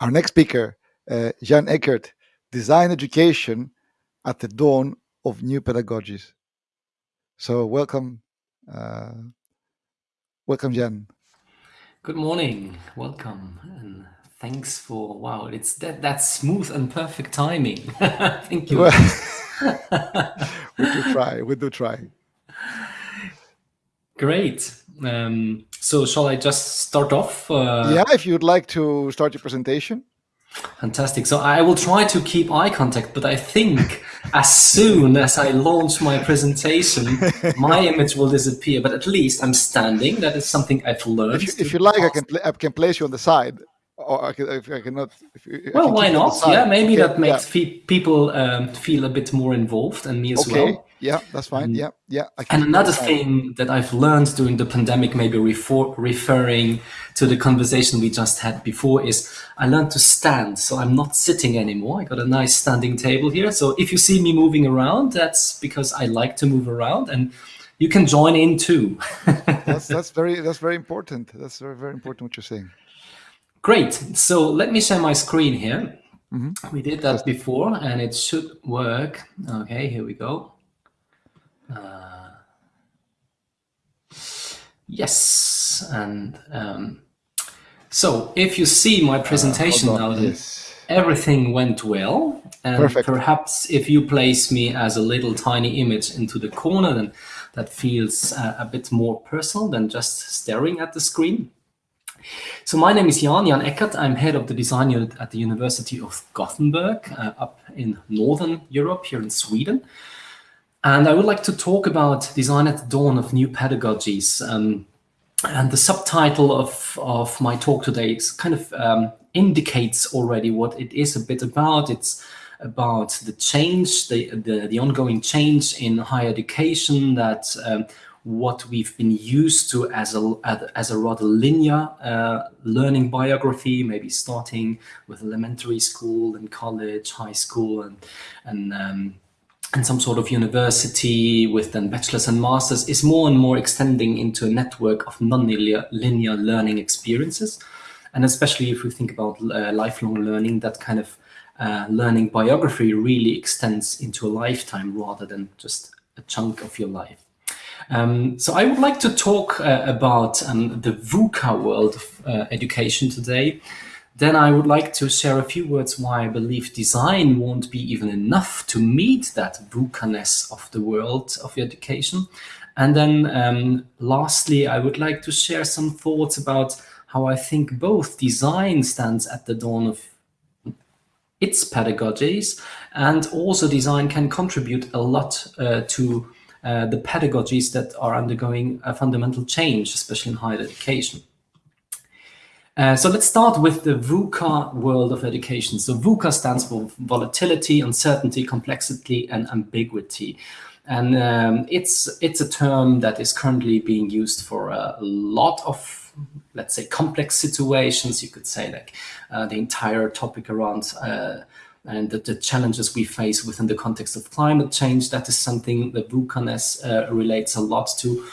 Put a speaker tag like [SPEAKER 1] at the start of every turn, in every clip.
[SPEAKER 1] Our next speaker, uh, Jan Eckert, Design Education at the Dawn of New Pedagogies. So welcome, uh, welcome, Jan.
[SPEAKER 2] Good morning, welcome, and thanks for wow, it's that that smooth and perfect timing. Thank you.
[SPEAKER 1] we do try. We do try.
[SPEAKER 2] Great. Um, so shall I just start off?
[SPEAKER 1] Uh, yeah, if you'd like to start your presentation.
[SPEAKER 2] Fantastic. So I will try to keep eye contact, but I think as soon as I launch my presentation, my image will disappear. But at least I'm standing. That is something I've learned.
[SPEAKER 1] If you, if you like, I can, I can place you on the side or I, can, I cannot.
[SPEAKER 2] If well, why not? Yeah, maybe okay. that makes yeah. people um, feel a bit more involved, and me as
[SPEAKER 1] okay.
[SPEAKER 2] well.
[SPEAKER 1] Yeah, that's fine. yeah, yeah.
[SPEAKER 2] and another thing that I've learned during the pandemic, maybe refer referring to the conversation we just had before, is I learned to stand. So I'm not sitting anymore. I got a nice standing table here. So if you see me moving around, that's because I like to move around, and you can join in too.
[SPEAKER 1] that's that's very that's very important. That's very very important what you're saying.
[SPEAKER 2] Great. So let me share my screen here. Mm -hmm. We did that before and it should work. Okay, here we go. Uh, yes. And um, so if you see my presentation uh, now, yes. everything went well. And Perfect. perhaps if you place me as a little tiny image into the corner, then that feels uh, a bit more personal than just staring at the screen. So my name is Jan, Jan Eckert. I'm head of the design unit at the University of Gothenburg uh, up in Northern Europe here in Sweden. And I would like to talk about design at the dawn of new pedagogies. Um, and the subtitle of, of my talk today kind of um, indicates already what it is a bit about. It's about the change, the, the, the ongoing change in higher education that um, what we've been used to as a, as a rather linear uh, learning biography, maybe starting with elementary school and college, high school, and, and, um, and some sort of university with then bachelor's and master's is more and more extending into a network of non-linear linear learning experiences. And especially if we think about uh, lifelong learning, that kind of uh, learning biography really extends into a lifetime rather than just a chunk of your life. Um, so I would like to talk uh, about um, the VUCA world of uh, education today. Then I would like to share a few words why I believe design won't be even enough to meet that VUCA-ness of the world of education. And then um, lastly, I would like to share some thoughts about how I think both design stands at the dawn of its pedagogies and also design can contribute a lot uh, to uh, the pedagogies that are undergoing a fundamental change, especially in higher education. Uh, so let's start with the VUCA world of education. So VUCA stands for volatility, uncertainty, complexity, and ambiguity. And um, it's, it's a term that is currently being used for a lot of, let's say, complex situations. You could say like uh, the entire topic around uh, and the, the, challenges we face within the context of climate change. That is something that VUCA-ness uh, relates a lot to.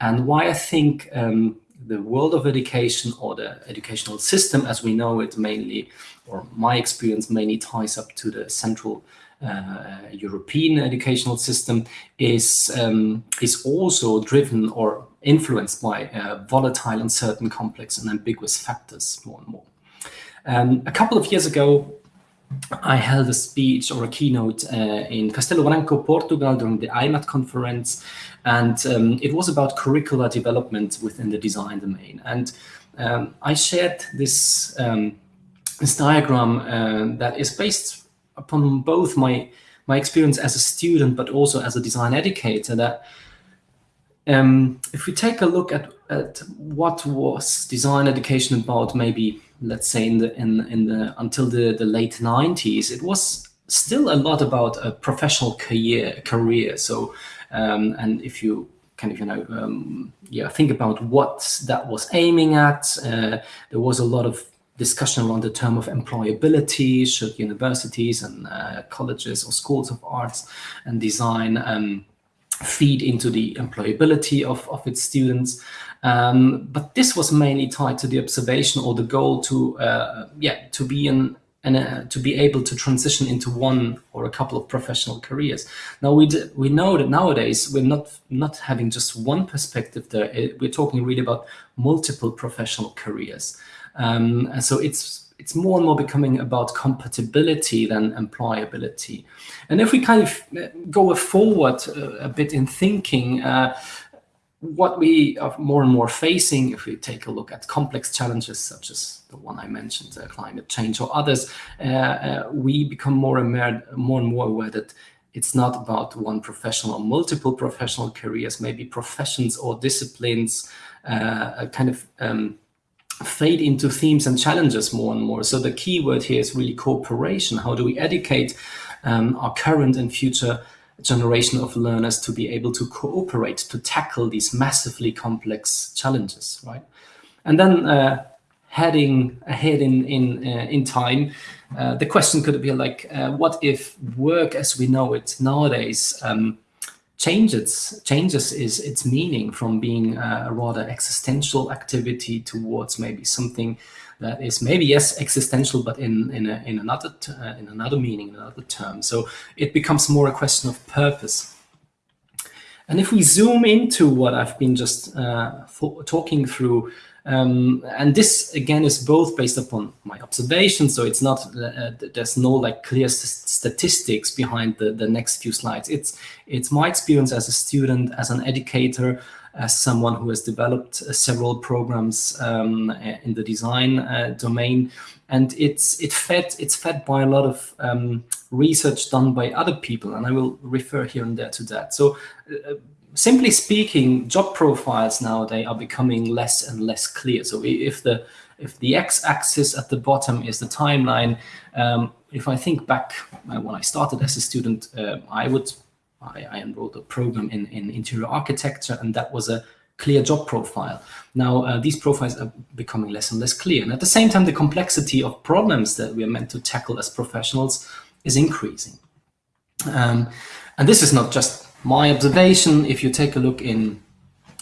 [SPEAKER 2] And why I think um, the world of education or the educational system as we know it mainly, or my experience mainly ties up to the central uh, European educational system is, um, is also driven or influenced by uh, volatile, uncertain, complex and ambiguous factors more and more. Um, a couple of years ago, I held a speech or a keynote uh, in Castelo Branco, Portugal during the IMAT conference. And um, it was about curricular development within the design domain. And um, I shared this, um, this diagram uh, that is based upon both my, my experience as a student, but also as a design educator that um, if we take a look at, at what was design education about maybe let's say in the in in the until the the late 90s it was still a lot about a professional career career. So um, and if you kind of you know um, yeah think about what that was aiming at uh, there was a lot of discussion around the term of employability should universities and uh, colleges or schools of arts and design um, feed into the employability of, of its students. Um, but this was mainly tied to the observation or the goal to, uh, yeah, to be an and uh, to be able to transition into one or a couple of professional careers. Now we we know that nowadays we're not not having just one perspective there. We're talking really about multiple professional careers, um, and so it's it's more and more becoming about compatibility than employability. And if we kind of uh, go forward uh, a bit in thinking, uh, what we are more and more facing, if we take a look at complex challenges such as the one I mentioned, uh, climate change or others, uh, uh, we become more and more, more and more aware that it's not about one professional or multiple professional careers, maybe professions or disciplines kind of um, fade into themes and challenges more and more. So the key word here is really cooperation. How do we educate um, our current and future generation of learners to be able to cooperate to tackle these massively complex challenges, right? And then uh, heading ahead in in uh, in time, uh, the question could be like, uh, what if work as we know it nowadays um, changes changes is its meaning from being a rather existential activity towards maybe something that is maybe yes existential but in in, a, in another uh, in another meaning in another term. So it becomes more a question of purpose. And if we zoom into what I've been just uh, talking through um, and this again is both based upon my observations, so it's not uh, there's no like clear statistics behind the the next few slides. It's it's my experience as a student, as an educator, as someone who has developed uh, several programs um, in the design uh, domain, and it's it fed it's fed by a lot of um, research done by other people, and I will refer here and there to that. So uh, simply speaking, job profiles nowadays are becoming less and less clear. So if the if the x-axis at the bottom is the timeline, um, if I think back when I started as a student, uh, I would I, I, enrolled a program in, in interior architecture, and that was a clear job profile. Now uh, these profiles are becoming less and less clear, and at the same time, the complexity of problems that we are meant to tackle as professionals is increasing. Um, and this is not just my observation, if you take a look in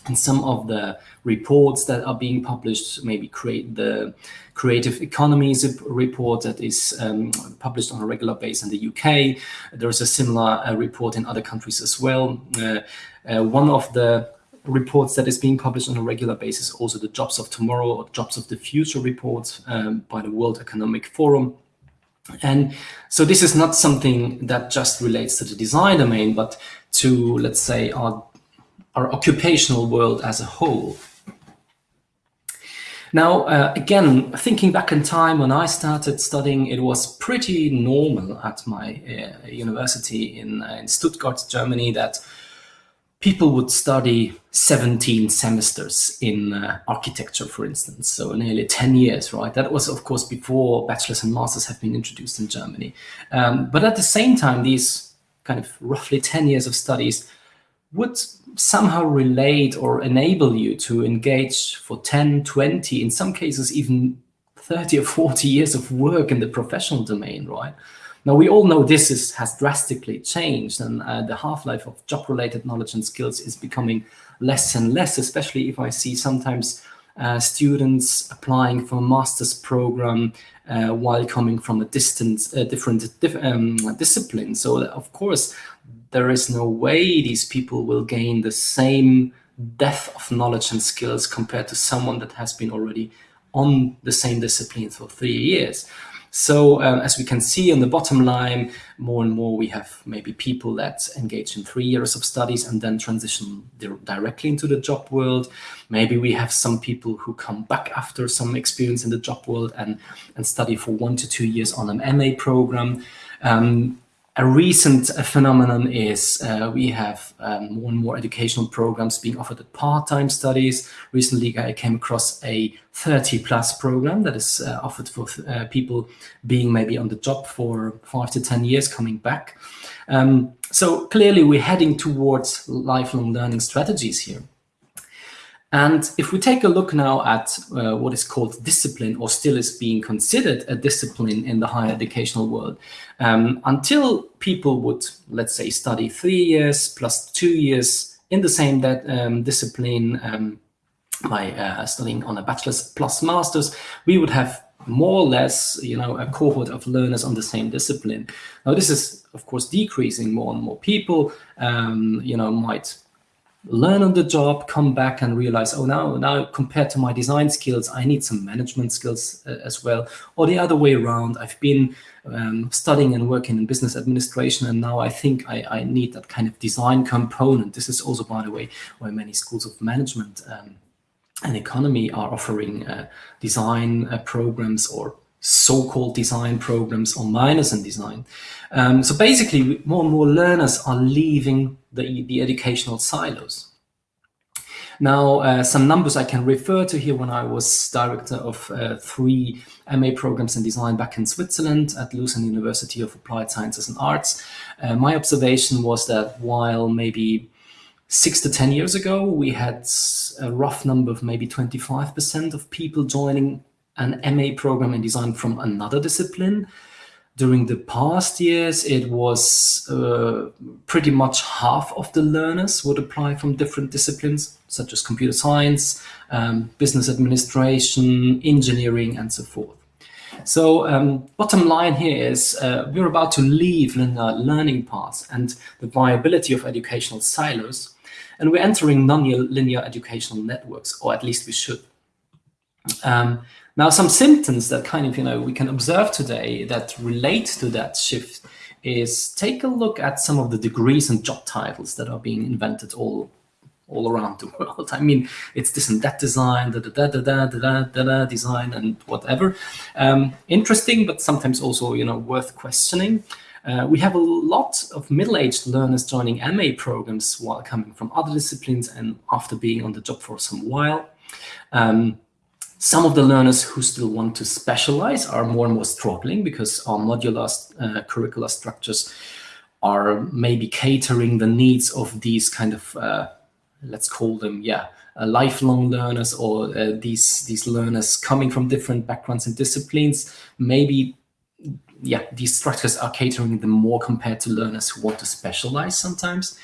[SPEAKER 2] in some of the reports that are being published, maybe create the Creative Economies report that is um, published on a regular basis in the UK. There's a similar uh, report in other countries as well. Uh, uh, one of the reports that is being published on a regular basis, also the Jobs of Tomorrow or Jobs of the Future report um, by the World Economic Forum. And so this is not something that just relates to the design domain, but to, let's say, our, our occupational world as a whole. Now, uh, again, thinking back in time when I started studying, it was pretty normal at my uh, university in, uh, in Stuttgart, Germany, that people would study 17 semesters in uh, architecture, for instance, so nearly 10 years, right? That was, of course, before bachelor's and masters have been introduced in Germany. Um, but at the same time, these kind of roughly 10 years of studies would somehow relate or enable you to engage for 10, 20, in some cases even 30 or 40 years of work in the professional domain, right? Now, we all know this is, has drastically changed and uh, the half-life of job-related knowledge and skills is becoming less and less, especially if I see sometimes uh, students applying for a master's program uh, while coming from a distant, uh, different um, discipline. So of course, there is no way these people will gain the same depth of knowledge and skills compared to someone that has been already on the same discipline for three years. So um, as we can see on the bottom line, more and more we have maybe people that engage in three years of studies and then transition directly into the job world. Maybe we have some people who come back after some experience in the job world and, and study for one to two years on an MA program. Um, a recent phenomenon is uh, we have um, more and more educational programs being offered at part-time studies. Recently, I came across a 30 plus program that is uh, offered for uh, people being maybe on the job for five to 10 years coming back. Um, so clearly we're heading towards lifelong learning strategies here. And if we take a look now at uh, what is called discipline or still is being considered a discipline in the higher educational world, um, until people would, let's say, study three years plus two years in the same that, um, discipline um, by uh, studying on a bachelor's plus master's, we would have more or less, you know, a cohort of learners on the same discipline. Now, this is, of course, decreasing more and more people, um, you know, might learn on the job, come back and realize, oh, now, now compared to my design skills, I need some management skills uh, as well. Or the other way around, I've been um, studying and working in business administration, and now I think I, I, need that kind of design component. This is also, by the way, where many schools of management um, and economy are offering uh, design uh, programs or so-called design programs or minors in design. Um, so basically, more and more learners are leaving the, the educational silos. Now, uh, some numbers I can refer to here when I was director of uh, three MA programs in design back in Switzerland at Lucerne University of Applied Sciences and Arts. Uh, my observation was that while maybe six to 10 years ago, we had a rough number of maybe 25% of people joining an MA program in design from another discipline. During the past years, it was uh, pretty much half of the learners would apply from different disciplines, such as computer science, um, business administration, engineering, and so forth. So um, bottom line here is uh, we're about to leave linear learning paths and the viability of educational silos, and we're entering non-linear educational networks, or at least we should. Um, now, some symptoms that kind of, you know, we can observe today that relate to that shift is take a look at some of the degrees and job titles that are being invented all all around the world. I mean, it's this and that design, da da da da da da da, da design, and whatever. Um, interesting, but sometimes also, you know, worth questioning. Uh, we have a lot of middle-aged learners joining MA programs while coming from other disciplines and after being on the job for some while. Um, some of the learners who still want to specialize are more and more struggling because our modular uh, curricular structures are maybe catering the needs of these kind of, uh, let's call them, yeah, uh, lifelong learners or uh, these, these learners coming from different backgrounds and disciplines. Maybe, yeah, these structures are catering them more compared to learners who want to specialize sometimes.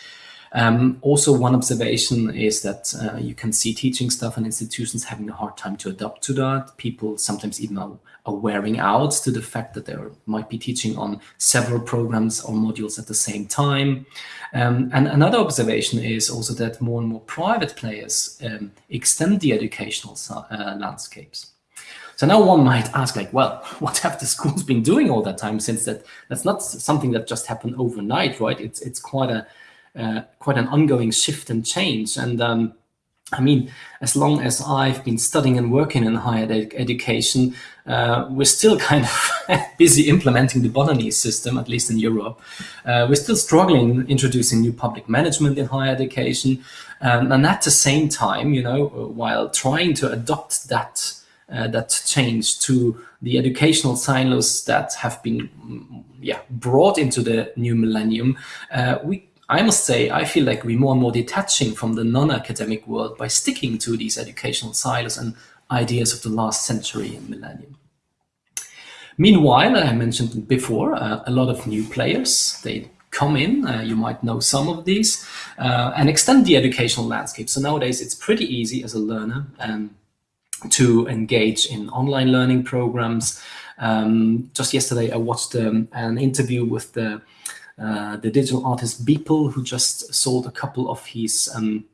[SPEAKER 2] Um, also, one observation is that uh, you can see teaching staff and institutions having a hard time to adapt to that. People sometimes even are, are wearing out to the fact that they might be teaching on several programs or modules at the same time. Um, and another observation is also that more and more private players um, extend the educational uh, landscapes. So now one might ask like, well, what have the schools been doing all that time since that that's not something that just happened overnight, right? It's, it's quite a, uh, quite an ongoing shift and change. And um, I mean, as long as I've been studying and working in higher ed education, uh, we're still kind of busy implementing the Bolognese system, at least in Europe. Uh, we're still struggling introducing new public management in higher education. Um, and at the same time, you know, while trying to adopt that uh, that change to the educational silos that have been yeah, brought into the new millennium, uh, we I must say, I feel like we're more and more detaching from the non-academic world by sticking to these educational silos and ideas of the last century and millennium. Meanwhile, I mentioned before, uh, a lot of new players, they come in, uh, you might know some of these, uh, and extend the educational landscape. So nowadays it's pretty easy as a learner um, to engage in online learning programs. Um, just yesterday I watched um, an interview with the uh, the digital artist Beeple, who just sold a couple of his um,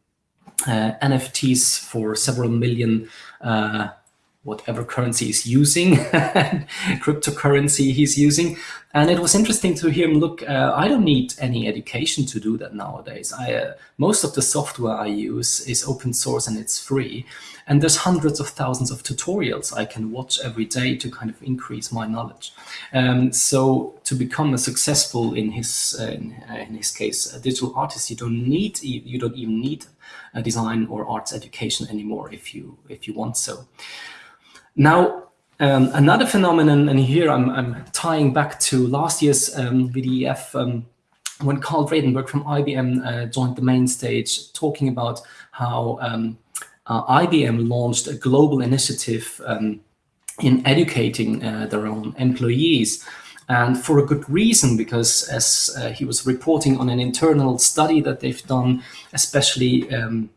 [SPEAKER 2] uh, NFTs for several million uh, whatever currency he's using, cryptocurrency he's using. And it was interesting to hear him look, uh, I don't need any education to do that nowadays. I, uh, most of the software I use is open source and it's free. And there's hundreds of thousands of tutorials I can watch every day to kind of increase my knowledge. Um, so to become a successful, in his, uh, in, uh, in, his case, a digital artist, you don't need, you don't even need a design or arts education anymore if you, if you want so. Now, um, another phenomenon, and here I'm, I'm, tying back to last year's um, VDEF um, when Karel Vredenburg from IBM uh, joined the main stage, talking about how um, uh, IBM launched a global initiative um, in educating uh, their own employees. And for a good reason, because as uh, he was reporting on an internal study that they've done, especially um,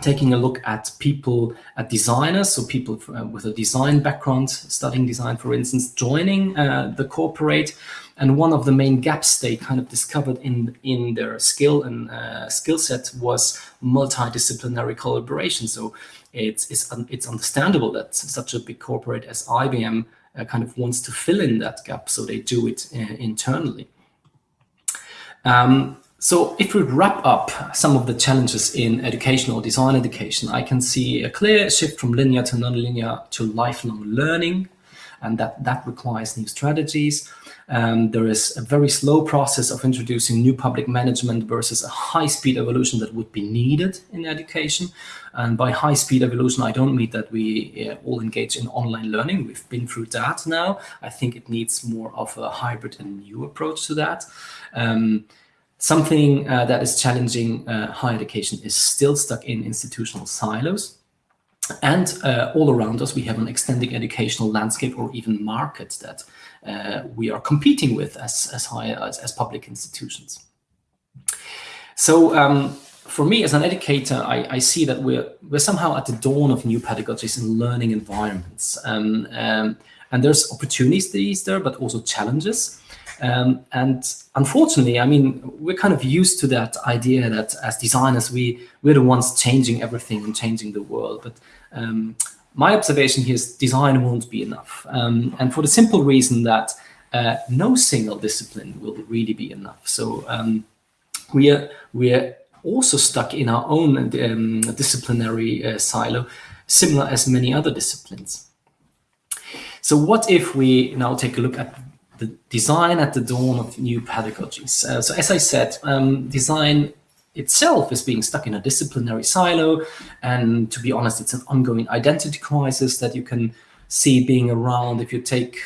[SPEAKER 2] taking a look at people, at designers, so people uh, with a design background, studying design, for instance, joining uh, the corporate. And one of the main gaps they kind of discovered in, in their skill and uh, skill set was multidisciplinary collaboration. So it's, it's, it's understandable that such a big corporate as IBM uh, kind of wants to fill in that gap, so they do it uh, internally. Um, so if we wrap up some of the challenges in educational design education, I can see a clear shift from linear to nonlinear to lifelong learning, and that, that requires new strategies. Um, there is a very slow process of introducing new public management versus a high-speed evolution that would be needed in education. And by high-speed evolution, I don't mean that we uh, all engage in online learning. We've been through that now. I think it needs more of a hybrid and new approach to that. Um, Something uh, that is challenging uh, higher education is still stuck in institutional silos. And uh, all around us, we have an extending educational landscape or even market that uh, we are competing with as, as, high, as, as public institutions. So um, for me as an educator, I, I, see that we're, we're somehow at the dawn of new pedagogies and learning environments. Um, um, and there's opportunities there, but also challenges. Um, and unfortunately, I mean, we're kind of used to that idea that as designers, we, we're the ones changing everything and changing the world. But um, my observation here is design won't be enough. Um, and for the simple reason that uh, no single discipline will really be enough. So um, we are, we are also stuck in our own um, disciplinary uh, silo, similar as many other disciplines. So what if we now take a look at the design at the dawn of new pedagogies. Uh, so as I said, um, design itself is being stuck in a disciplinary silo. And to be honest, it's an ongoing identity crisis that you can see being around if you take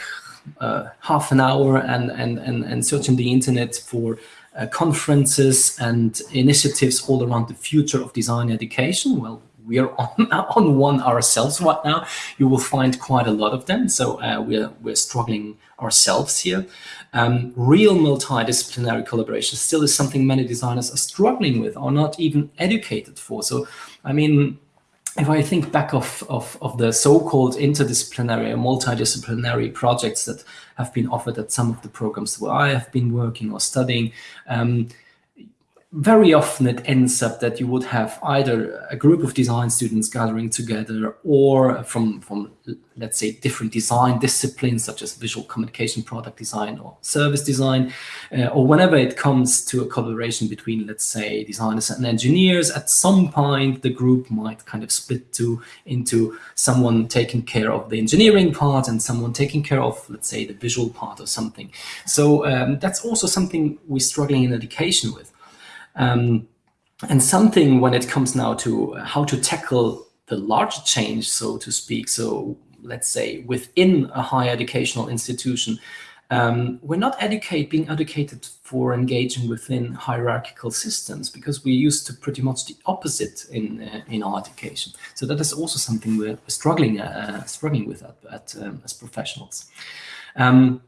[SPEAKER 2] uh, half an hour and, and, and, and search on the internet for uh, conferences and initiatives all around the future of design education. Well, we are on, on one ourselves right now. You will find quite a lot of them. So uh, we're, we're struggling ourselves here. Um, real multidisciplinary collaboration still is something many designers are struggling with or not even educated for. So, I mean, if I think back of, of, of the so-called interdisciplinary or multidisciplinary projects that have been offered at some of the programs where I have been working or studying, um, very often it ends up that you would have either a group of design students gathering together or from, from let's say, different design disciplines such as visual communication, product design or service design, uh, or whenever it comes to a collaboration between, let's say, designers and engineers, at some point the group might kind of split to, into someone taking care of the engineering part and someone taking care of, let's say, the visual part or something. So um, that's also something we're struggling in education with. Um, and something when it comes now to how to tackle the large change, so to speak, so let's say within a higher educational institution, um, we're not educate, being educated for engaging within hierarchical systems because we're used to pretty much the opposite in uh, in our education. So that is also something we're struggling uh, struggling with at, at um, as professionals. Um,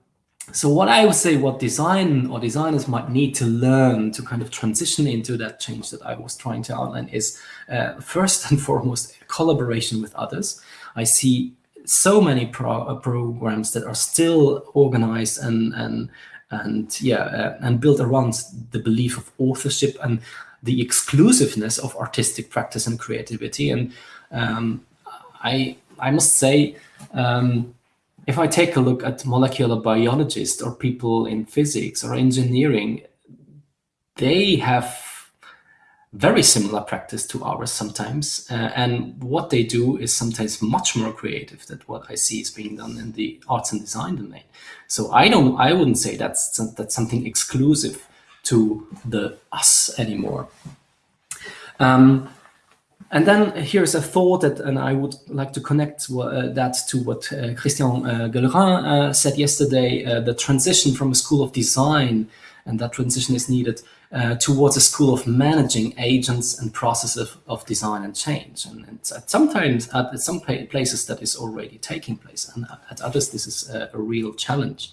[SPEAKER 2] so what I would say what design or designers might need to learn to kind of transition into that change that I was trying to outline is uh, first and foremost collaboration with others. I see so many pro uh, programs that are still organized and and and yeah uh, and built around the belief of authorship and the exclusiveness of artistic practice and creativity and um, I I must say um, if I take a look at molecular biologists or people in physics or engineering, they have very similar practice to ours sometimes. Uh, and what they do is sometimes much more creative than what I see is being done in the arts and design domain. So I don't, I wouldn't say that's, that's something exclusive to the us anymore. Um, and then here's a thought that, and I would like to connect uh, that to what uh, Christian uh, uh, said yesterday, uh, the transition from a school of design and that transition is needed uh, towards a school of managing agents and processes of design and change. And, and sometimes at some places that is already taking place, and at others this is a, a real challenge.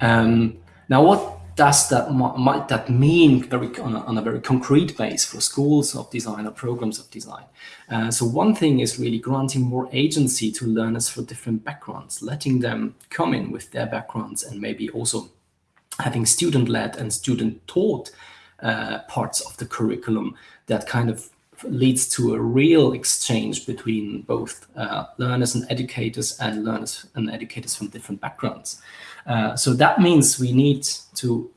[SPEAKER 2] Um, now, what does that might that mean very on a, on a, very concrete base for schools of design or programs of design? Uh, so one thing is really granting more agency to learners for different backgrounds, letting them come in with their backgrounds and maybe also having student-led and student-taught uh, parts of the curriculum that kind of leads to a real exchange between both uh, learners and educators and learners and educators from different backgrounds. Uh, so that means we need to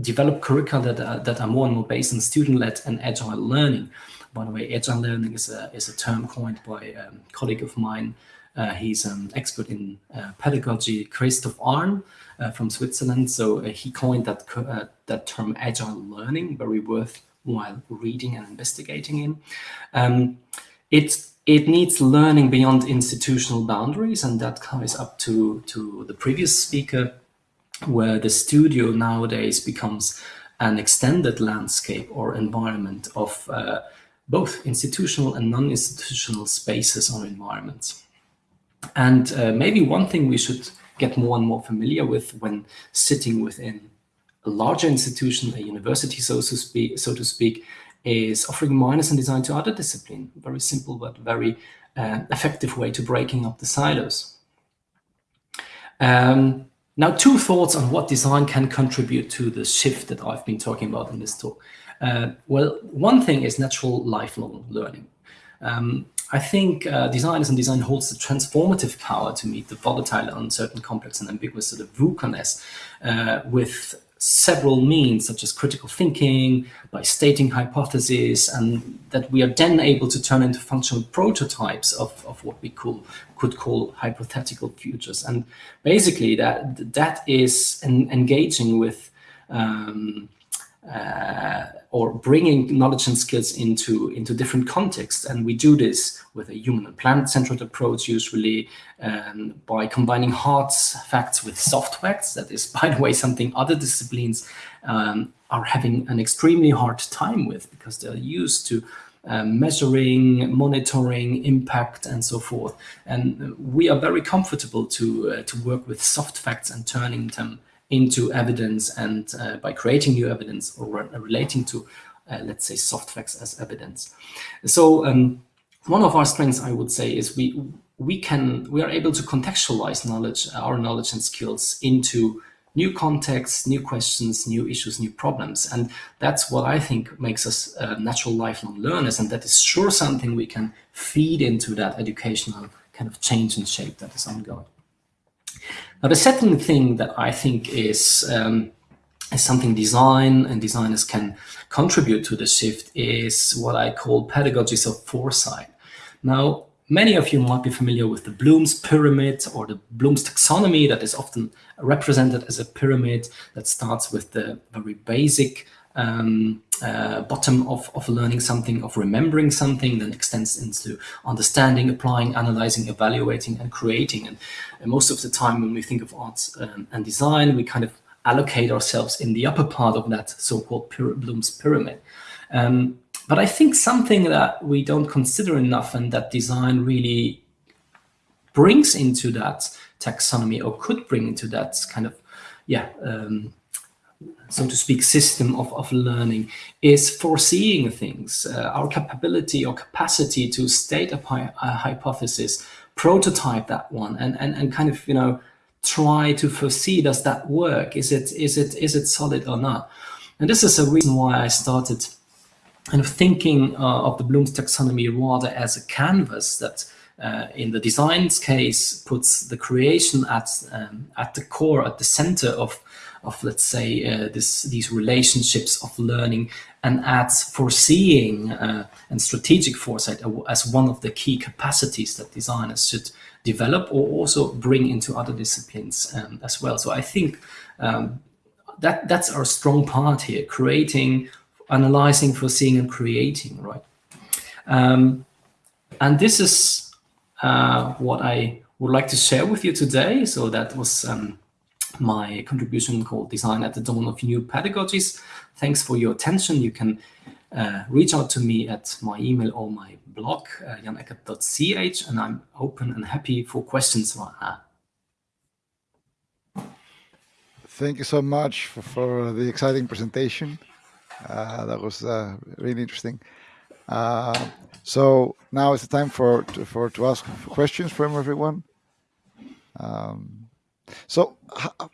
[SPEAKER 2] develop curricula that are, that are more and more based on student-led and agile learning. By the way, agile learning is a, is a term coined by a colleague of mine. Uh, he's an expert in uh, pedagogy, Christoph Arn uh, from Switzerland. So uh, he coined that, uh, that term agile learning, very worthwhile reading and investigating in. Um, it, it needs learning beyond institutional boundaries, and that ties up to, to the previous speaker, where the studio nowadays becomes an extended landscape or environment of uh, both institutional and non-institutional spaces or environments. And uh, maybe one thing we should get more and more familiar with when sitting within a larger institution, a university, so to speak, so to speak is offering minors in design to other discipline. Very simple, but very uh, effective way to breaking up the silos. Um, now, two thoughts on what design can contribute to the shift that I've been talking about in this talk. Uh, well, one thing is natural lifelong learning. Um, I think uh, designers and design holds the transformative power to meet the volatile, uncertain, complex, and ambiguous sort of VUCA-ness uh, with several means, such as critical thinking, by stating hypotheses, and that we are then able to turn into functional prototypes of, of what we cool, could call hypothetical futures. And basically, that that is engaging with um, uh, or bringing knowledge and skills into, into different contexts. And we do this with a human and planet-centered approach, usually um, by combining hard facts with soft facts. That is, by the way, something other disciplines um, are having an extremely hard time with because they're used to um, measuring, monitoring, impact, and so forth. And we are very comfortable to, uh, to work with soft facts and turning them into evidence and uh, by creating new evidence or relating to, uh, let's say, soft facts as evidence. So um, one of our strengths, I would say, is we we can we are able to contextualize knowledge, our knowledge and skills into new contexts, new questions, new issues, new problems. And that's what I think makes us uh, natural lifelong learners. And that is sure something we can feed into that educational kind of change and shape that is ongoing. Now, the second thing that I think is, um, is something design and designers can contribute to the shift is what I call pedagogies of foresight. Now, many of you might be familiar with the Bloom's pyramid or the Bloom's taxonomy that is often represented as a pyramid that starts with the very basic um, uh, bottom of, of learning something, of remembering something, then extends into understanding, applying, analyzing, evaluating, and creating. And, and most of the time when we think of arts um, and design, we kind of allocate ourselves in the upper part of that so-called Bloom's pyramid. Um, but I think something that we don't consider enough and that design really brings into that taxonomy or could bring into that kind of, yeah, um, so to speak, system of, of learning is foreseeing things. Uh, our capability or capacity to state a, a, hypothesis, prototype that one, and, and, and kind of, you know, try to foresee, does that work? Is it, is it, is it solid or not? And this is a reason why I started kind of thinking uh, of the Bloom's taxonomy rather as a canvas that uh, in the design's case puts the creation at, um, at the core, at the center of of let's say uh, this these relationships of learning and adds foreseeing uh, and strategic foresight as one of the key capacities that designers should develop or also bring into other disciplines um, as well. So I think um, that that's our strong part here, creating, analyzing, foreseeing and creating, right? Um, and this is uh, what I would like to share with you today. So that was um, my contribution called Design at the Dawn of New Pedagogies. Thanks for your attention. You can uh, reach out to me at my email or my blog, uh, janeckert.ch, and I'm open and happy for questions.
[SPEAKER 1] Thank you so much for, for the exciting presentation. Uh, that was uh, really interesting. Uh, so now it's the time for to, for to ask questions from everyone. Um, so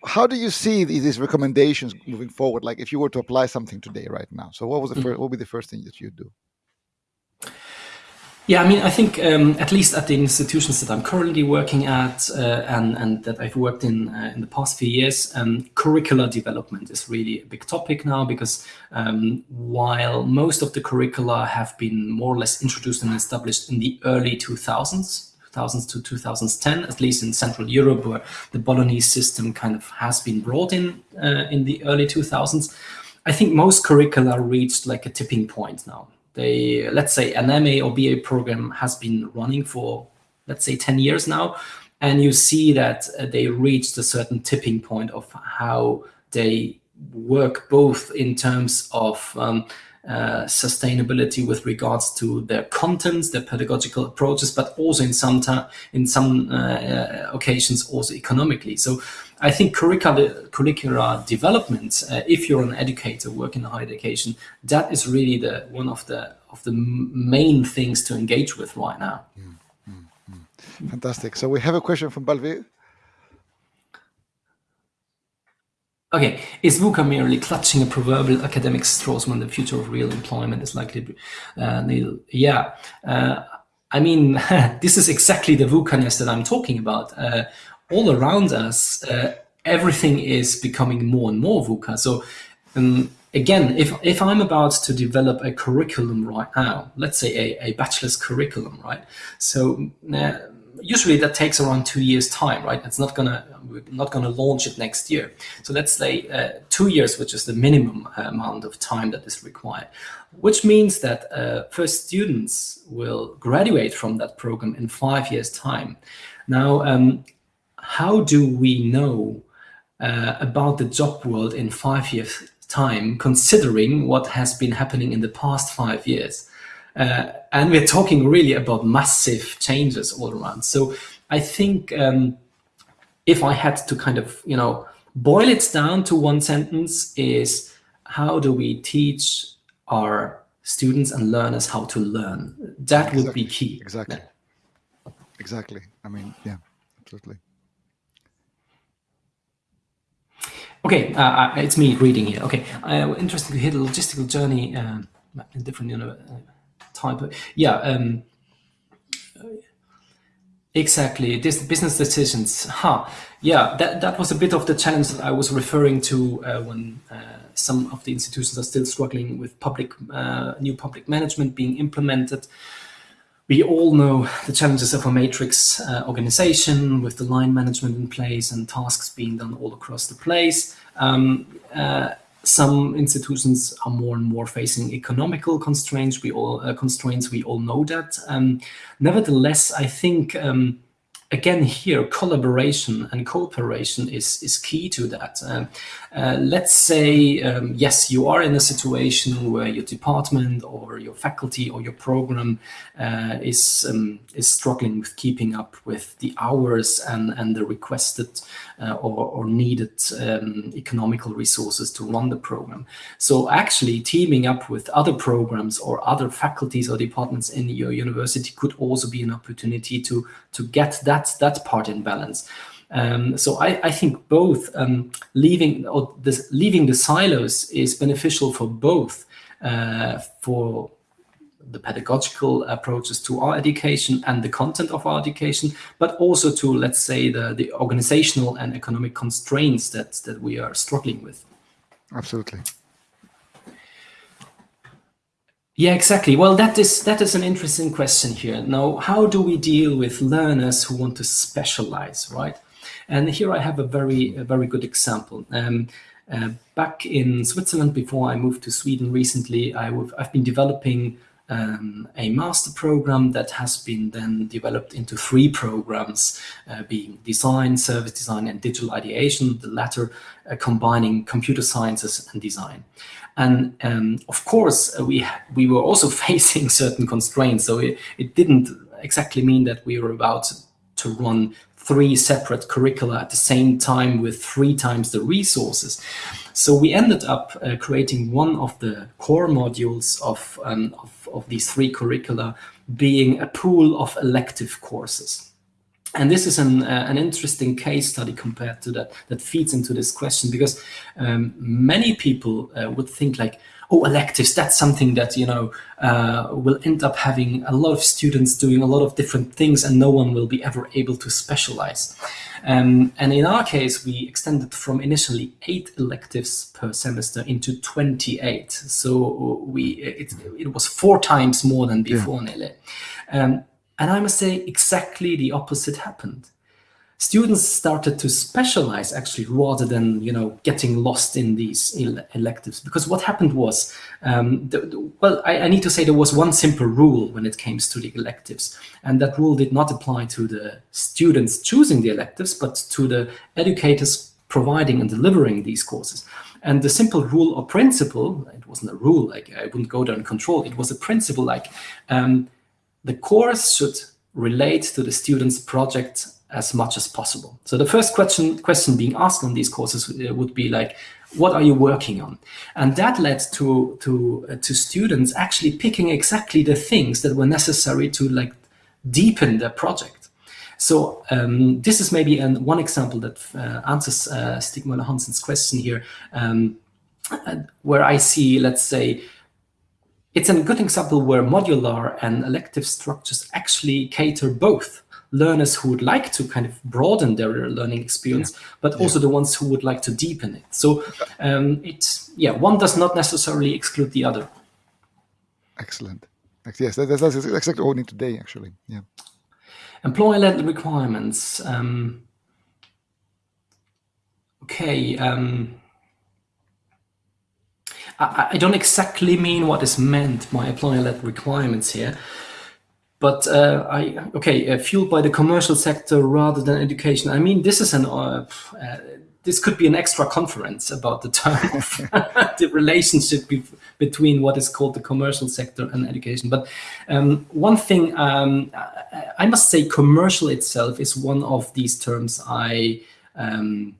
[SPEAKER 1] how do you see these recommendations moving forward? Like if you were to apply something today, right now. So what was the mm first? What would be the first thing that you'd do?
[SPEAKER 2] Yeah, I mean, I think um, at least at the institutions that I'm currently working at uh, and, and that I've worked in uh, in the past few years, um, curricular development is really a big topic now because um, while most of the curricula have been more or less introduced and established in the early 2000s, 2000s to 2010, at least in Central Europe, where the Bolognese system kind of has been brought in uh, in the early 2000s, I think most curricula reached like a tipping point now. They let's say an MA or BA program has been running for let's say 10 years now and you see that uh, they reached a certain tipping point of how they work both in terms of um, uh, sustainability with regards to their contents, their pedagogical approaches, but also in some in some uh, uh, occasions also economically. So I think curricular, curricular development, uh, if you're an educator working in higher education, that is really the one of the of the main things to engage with right now. Mm, mm,
[SPEAKER 1] mm. Fantastic. So we have a question from Balvi.
[SPEAKER 2] Okay, is VUCA merely clutching a proverbial academic straws when the future of real employment is likely to be uh? Yeah, uh, I mean, this is exactly the VUCA-ness that I'm talking about. Uh, all around us, uh, everything is becoming more and more VUCA. So um, again, if, if I'm about to develop a curriculum right now, let's say a, a bachelor's curriculum, right? So uh, usually that takes around two years time, right? It's not gonna, we're not gonna launch it next year. So let's say uh, two years, which is the minimum amount of time that is required, which means that uh, first students will graduate from that program in five years time. Now, um, how do we know uh, about the job world in five years time, considering what has been happening in the past five years? Uh, and we're talking really about massive changes all around. So I think um, if I had to kind of, you know, boil it down to one sentence is how do we teach our students and learners how to learn? That exactly. would be key.
[SPEAKER 1] Exactly. Yeah. Exactly. I mean, yeah, absolutely.
[SPEAKER 2] Okay, uh, uh it's me reading here. Okay, uh, interesting to hear the logistical journey uh, in different know, uh, type of, yeah um, exactly this business decisions. Huh yeah that that was a bit of the challenge that i was referring to uh, when uh, some of the institutions are still struggling with public uh, new public management being implemented. We all know the challenges of a matrix uh, organization with the line management in place and tasks being done all across the place. Um, uh, some institutions are more and more facing economical constraints. We all uh, constraints. We all know that. Um, nevertheless, I think um, again here collaboration and cooperation is is key to that uh, uh, let's say um, yes you are in a situation where your department or your faculty or your program uh, is um, is struggling with keeping up with the hours and and the requested uh, or, or, needed um, economical resources to run the program so actually teaming up with other programs or other faculties or departments in your university could also be an opportunity to to get that that that part in balance. Um, so I, I, think both um, leaving or this, leaving the silos is beneficial for both uh, for the pedagogical approaches to our education and the content of our education, but also to let's say the the organizational and economic constraints that that we are struggling with.
[SPEAKER 1] Absolutely.
[SPEAKER 2] Yeah, exactly. Well, that is that is an interesting question here. Now, how do we deal with learners who want to specialize, right? And here I have a very a very good example. Um, uh, back in Switzerland, before I moved to Sweden recently, I have been developing um, a master program that has been then developed into three programs, uh, being design, service design, and digital ideation, the latter uh, combining computer sciences and design. And um, of course, we, we were also facing certain constraints, so it, it didn't exactly mean that we were about to run three separate curricula at the same time with three times the resources. So we ended up uh, creating one of the core modules of, um, of, of, these three curricula being a pool of elective courses. And this is an, uh, an interesting case study compared to that, that feeds into this question because um, many people uh, would think like, oh, electives, that's something that, you know, uh, will end up having a lot of students doing a lot of different things and no one will be ever able to specialize. Um, and in our case, we extended from initially eight electives per semester into 28. So we it, it was four times more than before yeah. nearly. Um, and I must say exactly the opposite happened students started to specialize actually rather than you know getting lost in these electives. Because what happened was um, the, the, well I, I, need to say there was one simple rule when it came to the electives. And that rule did not apply to the students choosing the electives but to the educators providing and delivering these courses. And the simple rule or principle it wasn't a rule like I wouldn't go there and control it was a principle like um, the course should relate to the student's project as much as possible. So the first question question being asked on these courses uh, would be like, what are you working on? And that led to to uh, to students actually picking exactly the things that were necessary to like deepen their project. So um, this is maybe an, one example that uh, answers uh, Stig Hansen's question here, um, uh, where I see, let's say, it's a good example where modular and elective structures actually cater both learners who would like to kind of broaden their learning experience, yeah. but yeah. also the ones who would like to deepen it. So um, it's, yeah, one does not necessarily exclude the other.
[SPEAKER 1] Excellent. Yes, that's, that's exactly what we need today, actually. Yeah.
[SPEAKER 2] Employer-led requirements. Um, okay. Um, I, I, don't exactly mean what is meant by employer-led requirements here. But uh, I okay, uh, fueled by the commercial sector rather than education. I mean, this is an uh, uh this could be an extra conference about the term the relationship be between what is called the commercial sector and education. But um, one thing um, I, I, must say, commercial itself is one of these terms I. Um,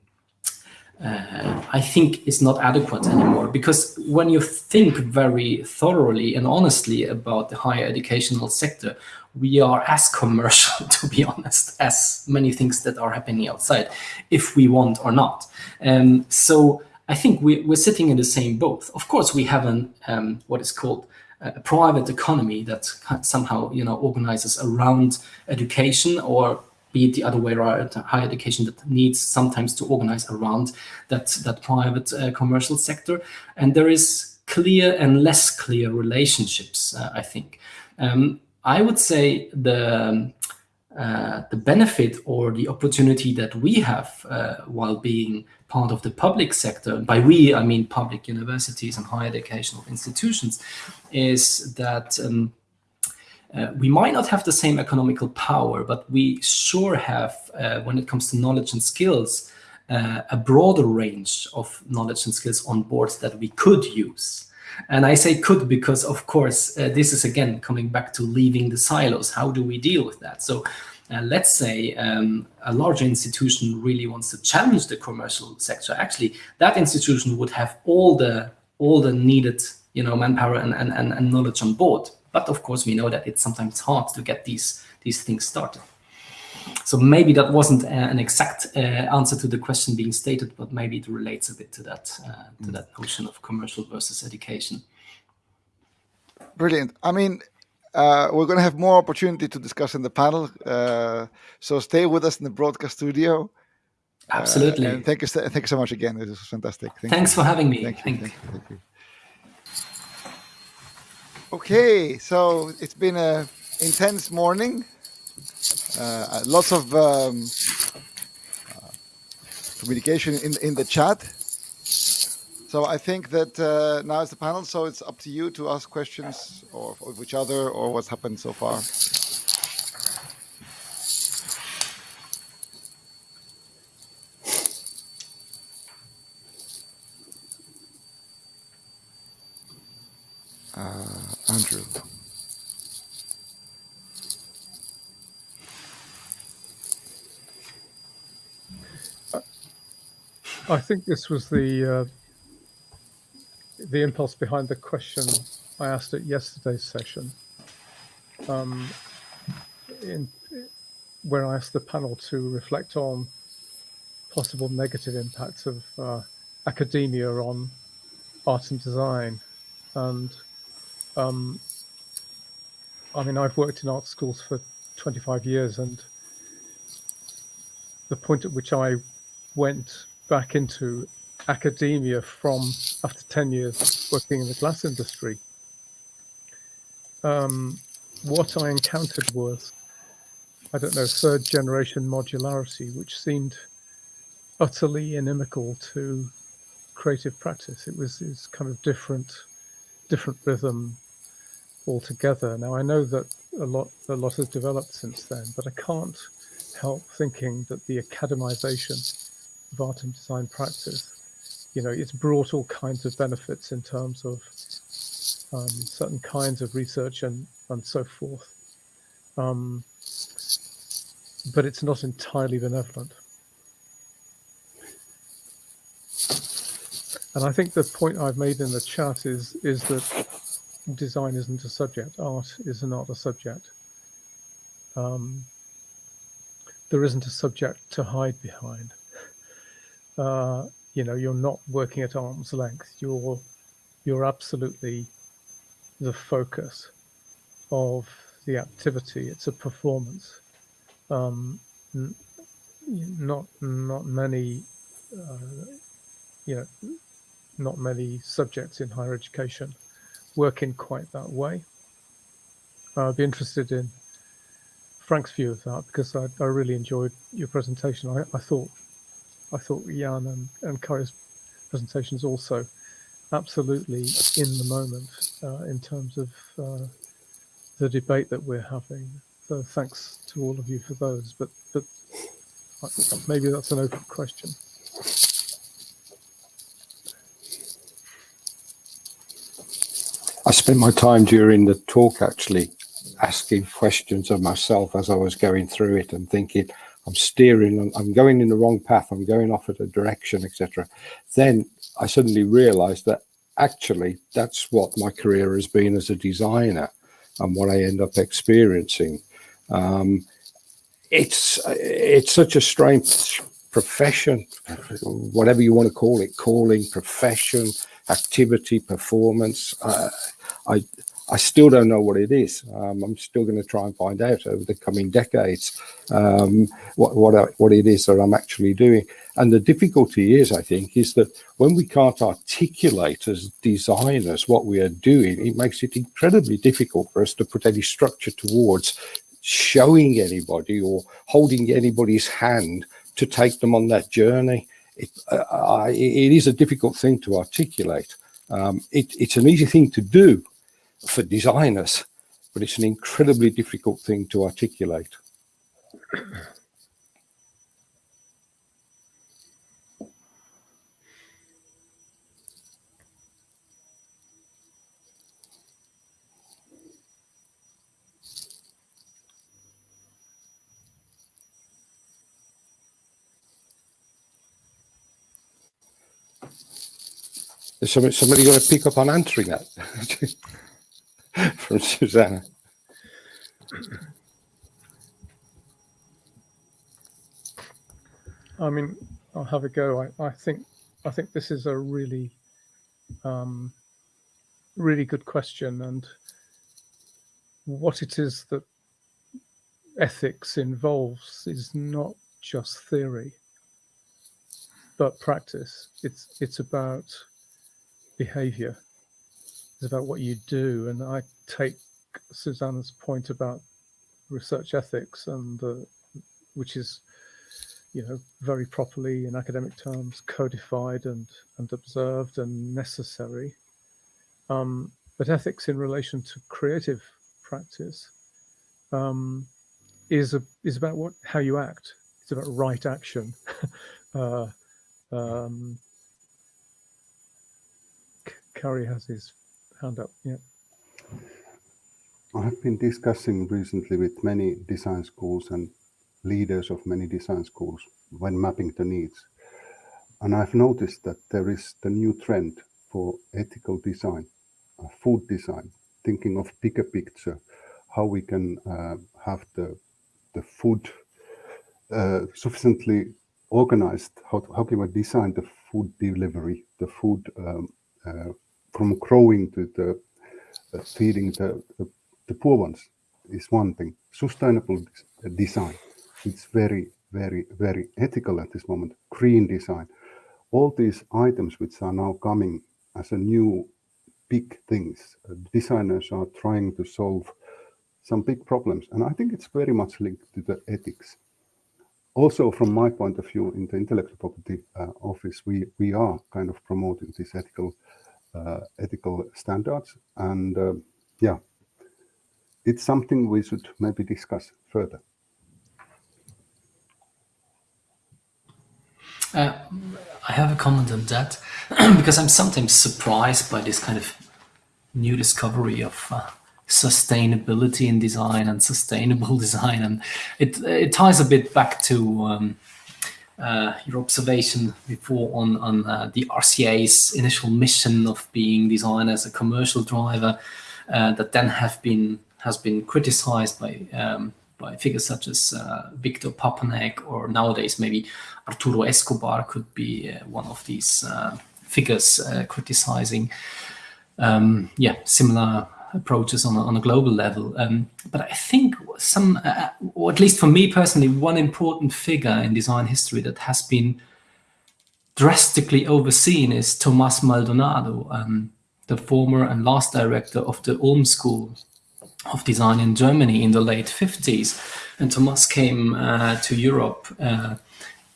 [SPEAKER 2] uh, I think is not adequate anymore because when you think very thoroughly and honestly about the higher educational sector, we are as commercial, to be honest, as many things that are happening outside, if we want or not. Um, so I think we, are sitting in the same boat. Of course, we have an um, what is called a private economy that somehow you know organizes around education or be it the other way around, higher education that needs sometimes to organize around that, that private uh, commercial sector. And there is clear and less clear relationships, uh, I think. Um, I would say the, uh, the benefit or the opportunity that we have uh, while being part of the public sector, by we, I mean public universities and higher educational institutions, is that um, uh, we might not have the same economical power, but we sure have, uh, when it comes to knowledge and skills, uh, a broader range of knowledge and skills on boards that we could use. And I say could because, of course, uh, this is again coming back to leaving the silos. How do we deal with that? So uh, let's say um, a larger institution really wants to challenge the commercial sector. Actually, that institution would have all the all the needed you know manpower and, and, and knowledge on board but of course, we know that it's sometimes hard to get these, these things started. So maybe that wasn't uh, an exact uh, answer to the question being stated, but maybe it relates a bit to that, uh, to mm. that notion of commercial versus education.
[SPEAKER 1] Brilliant. I mean, uh, we're going to have more opportunity to discuss in the panel. Uh, so stay with us in the broadcast studio.
[SPEAKER 2] Uh, Absolutely.
[SPEAKER 1] and thank you, thank you so much again. This was fantastic.
[SPEAKER 2] Thank Thanks you. for having me. Thank you. Thank you. Thank you.
[SPEAKER 1] Okay, so it's been a intense morning. Uh, lots of um, uh, communication in in the chat. So I think that uh, now is the panel, so it's up to you to ask questions or of each other or what's happened so far. Andrew.
[SPEAKER 3] I think this was the uh, the impulse behind the question I asked at yesterday's session, um, in, where I asked the panel to reflect on possible negative impacts of uh, academia on art and design. And um, I mean, I've worked in art schools for 25 years, and the point at which I went back into academia from after 10 years working in the glass industry, um, what I encountered was, I don't know, third generation modularity, which seemed utterly inimical to creative practice. It was, it was kind of different, different rhythm altogether. Now I know that a lot, a lot has developed since then, but I can't help thinking that the academization of art and design practice you know, it's brought all kinds of benefits in terms of um, certain kinds of research and, and so forth. Um, but it's not entirely benevolent. And I think the point I've made in the chat is is that design isn't a subject, art is not a subject. Um, there isn't a subject to hide behind. Uh, you know you're not working at arm's length you're you're absolutely the focus of the activity it's a performance um, not not many uh, you know not many subjects in higher education work in quite that way uh, i'd be interested in frank's view of that because i, I really enjoyed your presentation I, I thought I thought Jan and, and Kari's presentations also absolutely in the moment uh, in terms of uh, the debate that we're having. So thanks to all of you for those. But but maybe that's an open question.
[SPEAKER 4] Spent my time during the talk actually asking questions of myself as I was going through it and thinking, I'm steering, I'm going in the wrong path, I'm going off at a direction, etc. Then I suddenly realized that actually that's what my career has been as a designer and what I end up experiencing. Um, it's it's such a strange profession, whatever you want to call it, calling, profession, activity, performance. Uh, I I still don't know what it is. Um, I'm still going to try and find out over the coming decades um, what what what it is that I'm actually doing. And the difficulty is, I think, is that when we can't articulate as designers what we are doing, it makes it incredibly difficult for us to put any structure towards showing anybody or holding anybody's hand to take them on that journey. It, uh, it is a difficult thing to articulate. Um, it, it's an easy thing to do for designers, but it's an incredibly difficult thing to articulate. Is somebody, somebody going to pick up on answering that? from Susanna.
[SPEAKER 3] I mean, I'll have a go. I, I think I think this is a really, um, really good question, and what it is that ethics involves is not just theory, but practice. It's it's about behavior is about what you do. And I take Susanna's point about research ethics and uh, which is, you know, very properly in academic terms, codified and and observed and necessary. Um, but ethics in relation to creative practice um, is a, is about what how you act. It's about right action. uh, um, Kari has his hand up. Yeah.
[SPEAKER 5] I have been discussing recently with many design schools and leaders of many design schools when mapping the needs. And I've noticed that there is the new trend for ethical design, uh, food design, thinking of bigger picture, how we can uh, have the the food uh, sufficiently organized. How, how can we design the food delivery, the food um, uh, from growing to the uh, feeding the, the, the poor ones is one thing. Sustainable design, it's very, very, very ethical at this moment. Green design, all these items which are now coming as a new big things. Uh, designers are trying to solve some big problems. And I think it's very much linked to the ethics. Also, from my point of view, in the intellectual property uh, office, we, we are kind of promoting this ethical uh, ethical standards. And uh, yeah, it's something we should maybe discuss further.
[SPEAKER 2] Uh, I have a comment on that because I'm sometimes surprised by this kind of new discovery of uh, sustainability in design and sustainable design. And it, it ties a bit back to um, uh, your observation before on, on uh, the RCA's initial mission of being designed as a commercial driver uh, that then have been has been criticized by um, by figures such as uh, Victor Papanek or nowadays maybe Arturo Escobar could be uh, one of these uh, figures criticizing um, yeah similar approaches on a, on a global level. Um, but I think some, uh, or at least for me personally, one important figure in design history that has been drastically overseen is Tomas Maldonado, um, the former and last director of the Ulm School of Design in Germany in the late 50s. And Tomas came uh, to Europe uh,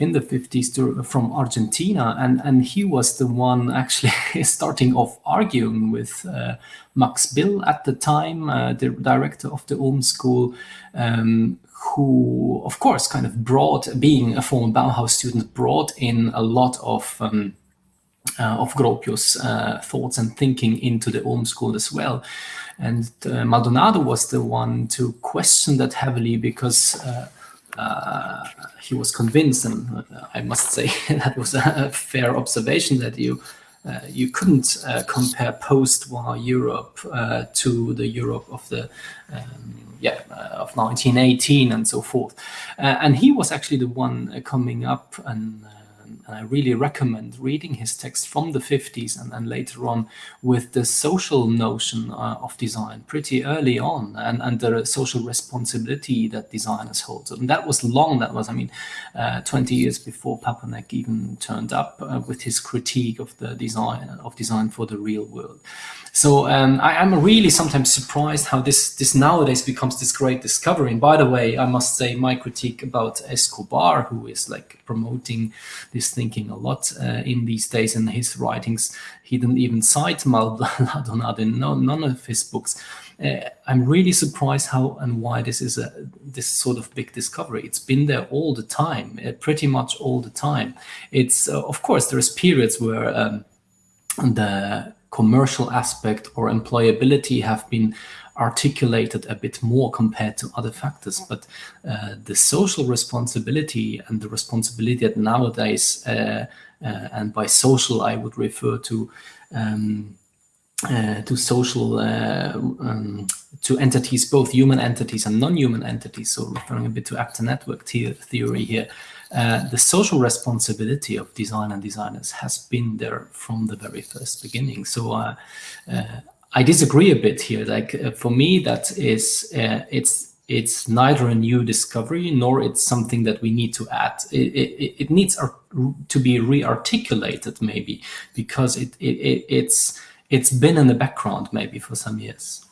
[SPEAKER 2] in the 50s to, from Argentina. And, and he was the one actually starting off arguing with uh, Max Bill at the time, uh, the director of the Ulm School, um, who, of course, kind of brought, being a former Bauhaus student, brought in a lot of um, uh, of Gropius uh, thoughts and thinking into the Ulm school as well. And uh, Maldonado was the one to question that heavily because uh, uh, he was convinced, and uh, I must say that was a fair observation that you uh, you couldn't uh, compare post-war Europe uh, to the Europe of the um, yeah of 1918 and so forth. and he was actually the one coming up and and I really recommend reading his text from the 50s and then later on with the social notion uh, of design pretty early on and, and the social responsibility that designers hold. And that was long, that was, I mean, uh, 20 years before Papanek even turned up uh, with his critique of the design of design for the real world. So um, I, am really sometimes surprised how this this nowadays becomes this great discovery. And by the way, I must say my critique about Escobar, who is like promoting this thinking a lot uh, in these days in his writings. He didn't even cite Maldonado in no, none of his books. Uh, I'm really surprised how and why this is a this sort of big discovery. It's been there all the time, uh, pretty much all the time. It's uh, of course there's periods where um, the commercial aspect or employability have been articulated a bit more compared to other factors. But uh, the social responsibility and the responsibility that nowadays, uh, uh, and by social I would refer to um, uh, to social uh, um, to entities, both human entities and non-human entities. So referring a bit to actor network theory here. Uh, the social responsibility of design and designers has been there from the very first beginning. So uh, uh, I disagree a bit here. Like uh, for me, that is uh, it's it's neither a new discovery nor it's something that we need to add. It, it, it needs to be re-articulated maybe because it, it, it's it's been in the background maybe for some years.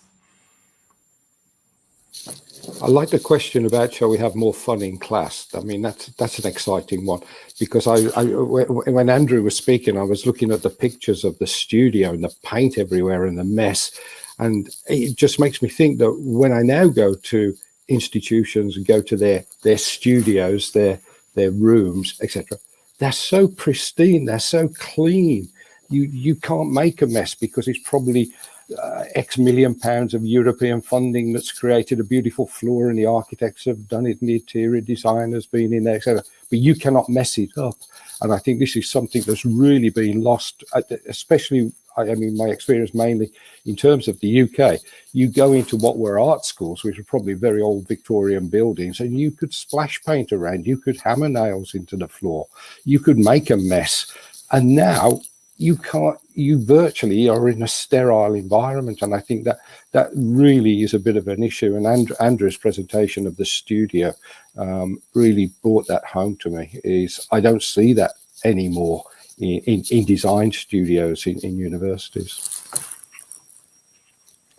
[SPEAKER 4] I like the question about shall we have more fun in class? I mean, that's that's an exciting one because I, I when Andrew was speaking, I was looking at the pictures of the studio and the paint everywhere and the mess, and it just makes me think that when I now go to institutions and go to their their studios, their their rooms, etc., they're so pristine, they're so clean. You you can't make a mess because it's probably uh, X million pounds of European funding that's created a beautiful floor and the architects have done it and the interior designers been in there, etc. But you cannot mess it up. And I think this is something that's really been lost, especially, I mean, my experience mainly in terms of the UK. You go into what were art schools, which are probably very old Victorian buildings, and you could splash paint around, you could hammer nails into the floor, you could make a mess. And now you can't you virtually are in a sterile environment and i think that that really is a bit of an issue and And andrew's presentation of the studio um, really brought that home to me is i don't see that anymore in, in, in design studios in, in universities.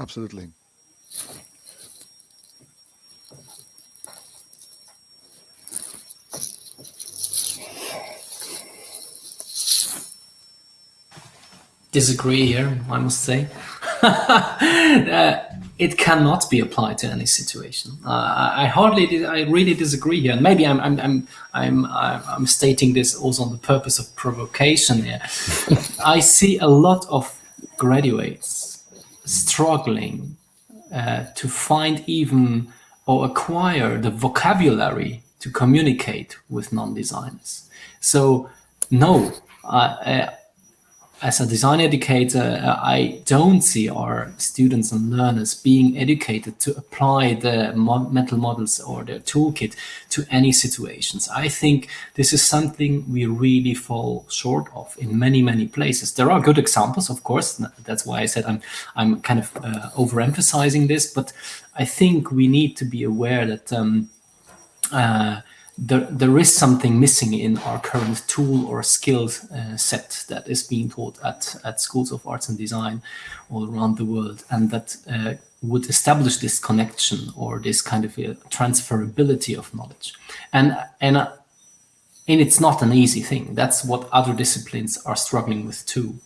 [SPEAKER 1] Absolutely
[SPEAKER 2] disagree here, I must say. uh, it cannot be applied to any situation. Uh, I hardly, I really disagree here. And maybe I'm, I'm, I'm, I'm, I'm stating this also on the purpose of provocation here. I see a lot of graduates struggling uh, to find even or acquire the vocabulary to communicate with non-designers. So no, uh, as a design educator, uh, I don't see our students and learners being educated to apply the mental models or the toolkit to any situations. I think this is something we really fall short of in many, many places. There are good examples, of course. That's why I said I'm, I'm kind of uh, overemphasizing this, but I think we need to be aware that um, uh, there, there is something missing in our current tool or skill uh, set that is being taught at, at schools of arts and design all around the world and that uh, would establish this connection or this kind of transferability of knowledge. And, and, uh, and it's not an easy thing. That's what other disciplines are struggling with too.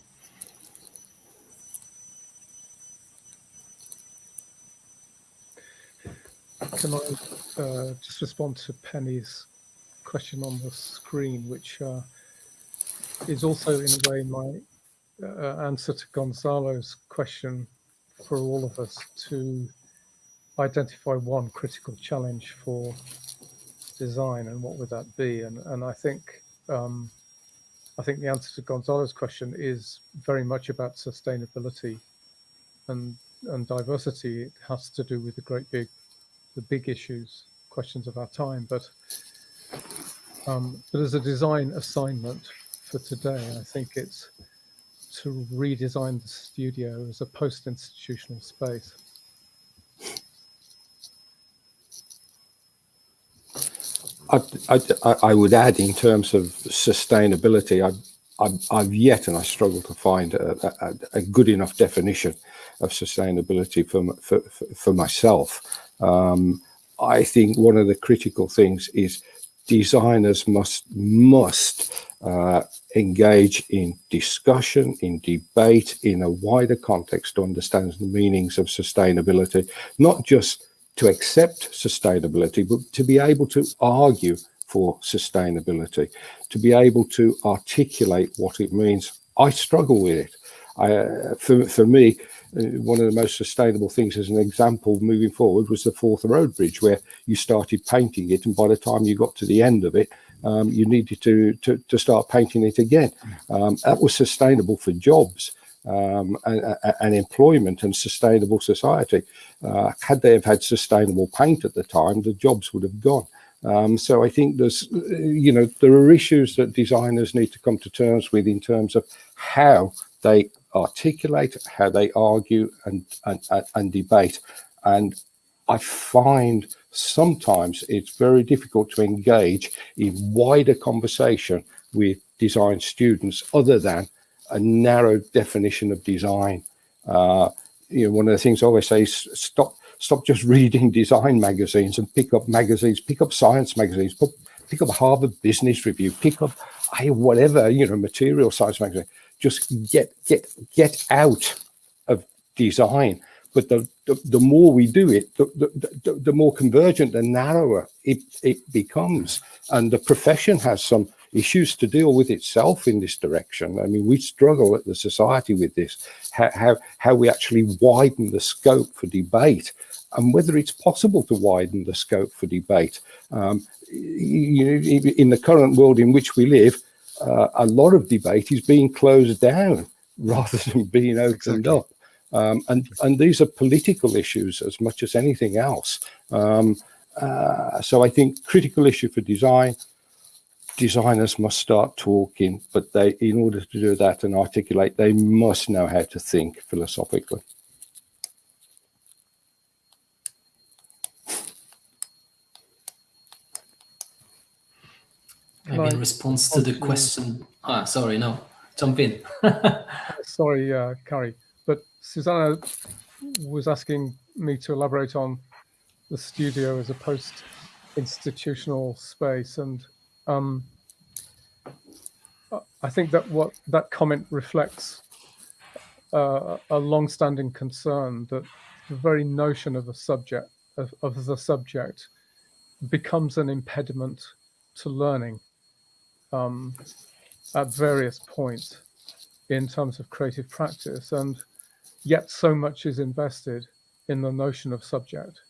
[SPEAKER 3] Can I uh, just respond to Penny's question on the screen, which uh, is also in a way my uh, answer to Gonzalo's question for all of us to identify one critical challenge for design and what would that be? And, and I think um, I think the answer to Gonzalo's question is very much about sustainability and and diversity. It has to do with the great big the big issues, questions of our time. But um, but as a design assignment for today, I think it's to redesign the studio as a post-institutional space.
[SPEAKER 4] I, I, I, would add in terms of sustainability, I, I've, I've yet and I struggle to find a, a, a, good enough definition of sustainability for, for, for myself. Um, I think one of the critical things is designers must must uh, engage in discussion, in debate, in a wider context to understand the meanings of sustainability, not just to accept sustainability, but to be able to argue for sustainability, to be able to articulate what it means. I struggle with it. I, uh, for, for me, one of the most sustainable things as an example moving forward was the Forth Road Bridge, where you started painting it, and by the time you got to the end of it, um, you needed to, to, to start painting it again. Um, that was sustainable for jobs. Um, and, and, employment and sustainable society. Uh, had they have had sustainable paint at the time, the jobs would have gone. Um, so I think there's, you know, there are issues that designers need to come to terms with in terms of how they articulate, how they argue and, and, and debate. And I find sometimes it's very difficult to engage in wider conversation with design students other than a narrow definition of design. Uh, you know, one of the things I always say is stop stop just reading design magazines and pick up magazines, pick up science magazines, pick up Harvard Business Review, pick up whatever, you know, material science magazine. Just get get get out of design. But the, the, the more we do it, the, the, the more convergent and narrower it, it becomes. And the profession has some issues to deal with itself in this direction. I mean, we struggle at the society with this, how, how, how we actually widen the scope for debate and whether it's possible to widen the scope for debate. Um, in the current world in which we live, uh, a lot of debate is being closed down rather than being opened exactly. up. Um, and, and these are political issues as much as anything else. Um, uh, so I think critical issue for design, designers must start talking, but they, in order to do that and articulate, they must know how to think philosophically.
[SPEAKER 2] Maybe in response to the question. Ah, sorry, no, jump in.
[SPEAKER 3] sorry, uh, Kari, but Susanna was asking me to elaborate on the studio as a post-institutional space, and um, I think that what that comment reflects uh, a long-standing concern that the very notion of the subject of, of the subject becomes an impediment to learning um, at various points in terms of creative practice, and yet so much is invested in the notion of subject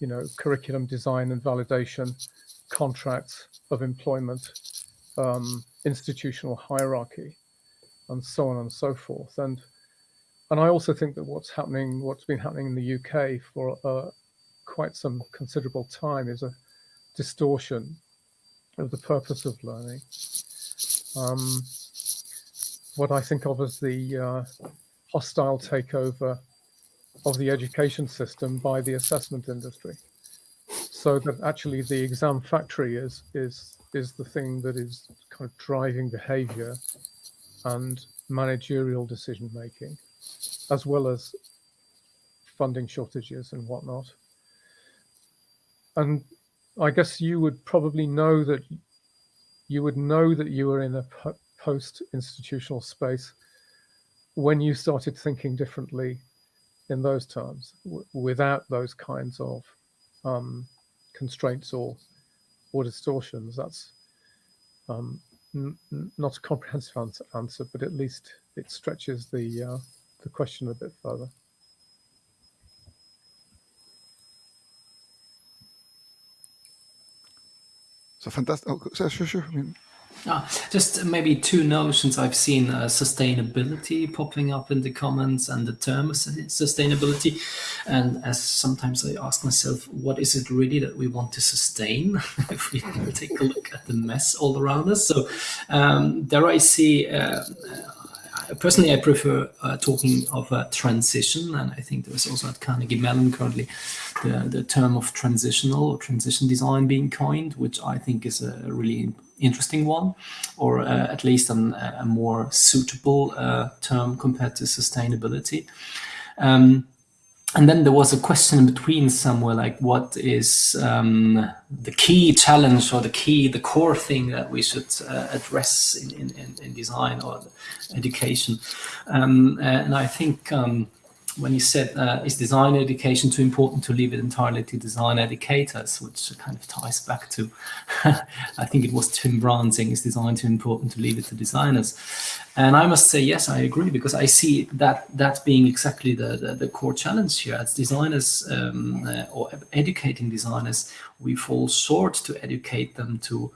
[SPEAKER 3] you know, curriculum design and validation, contracts of employment, um, institutional hierarchy, and so on and so forth. And and I also think that what's happening, what's been happening in the UK for uh, quite some considerable time, is a distortion of the purpose of learning. Um, what I think of as the uh, hostile takeover of the education system by the assessment industry. So that actually the exam factory is is is the thing that is kind of driving behavior and managerial decision making, as well as funding shortages and whatnot. And I guess you would probably know that you would know that you were in a post-institutional space when you started thinking differently in those terms without those kinds of um, constraints or or distortions. That's um, not a comprehensive answer, but at least it stretches the uh, the question a bit further.
[SPEAKER 1] So fantastic. Oh, sure, sure. I mean,
[SPEAKER 2] Ah, just maybe two notions I've seen uh, sustainability popping up in the comments and the term sustainability. And as sometimes I ask myself, what is it really that we want to sustain if we take a look at the mess all around us? So um, there I see uh, personally, I prefer uh, talking of a transition, and I think there's also at Carnegie Mellon currently the, the term of transitional or transition design being coined, which I think is a really interesting one, or uh, at least an, a more suitable uh, term compared to sustainability. Um, and then there was a question in between somewhere like what is um, the key challenge or the key the core thing that we should uh, address in, in, in, design or education? Um, and i think um, when you said, uh, is design education too important to leave it entirely to design educators, which kind of ties back to, I think it was Tim Brown saying, is design too important to leave it to designers? And I must say, yes, I agree, because I see that that being exactly the, the, the core challenge here. As designers um, uh, or educating designers, we fall short to educate them to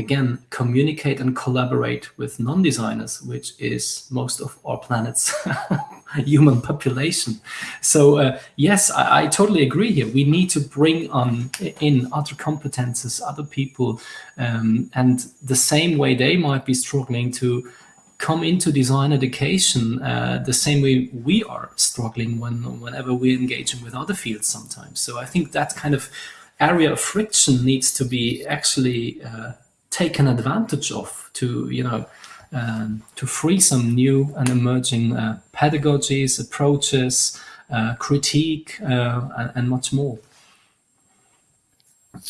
[SPEAKER 2] again, communicate and collaborate with non-designers, which is most of our planet's human population. So uh, yes, I, I, totally agree here. We need to bring on in other competences, other people, um, and the same way they might be struggling to come into design education uh, the same way we are struggling when whenever we're engaging with other fields sometimes. So I think that kind of area of friction needs to be actually uh, taken advantage of to, you know, um, to free some new and emerging uh, pedagogies, approaches, uh, critique, and, and much more.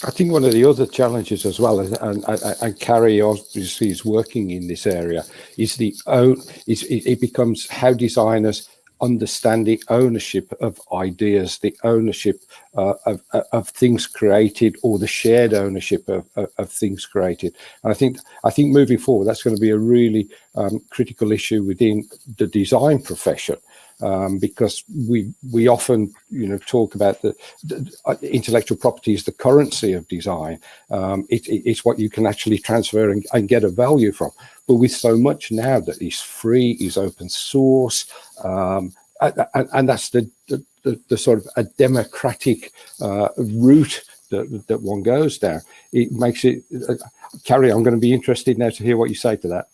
[SPEAKER 4] I think one of the other challenges as well, and, and, and Kari obviously is working in this area, is the own. Is it becomes how designers understand the ownership of ideas, the ownership uh, of, of things created, or the shared ownership of, of, of, things created. And I think I think moving forward, that's going to be a really um, critical issue within the design profession um, because we we often you know talk about the, the uh, intellectual property is the currency of design. Um, it, it, it's what you can actually transfer and, and, get a value from. But with so much now that is free, is open source, um, and, and, that's the, the, the, sort of a democratic uh, route that, that one goes down. It makes it. Uh, Kari, I'm going to be interested now to hear what you say to that.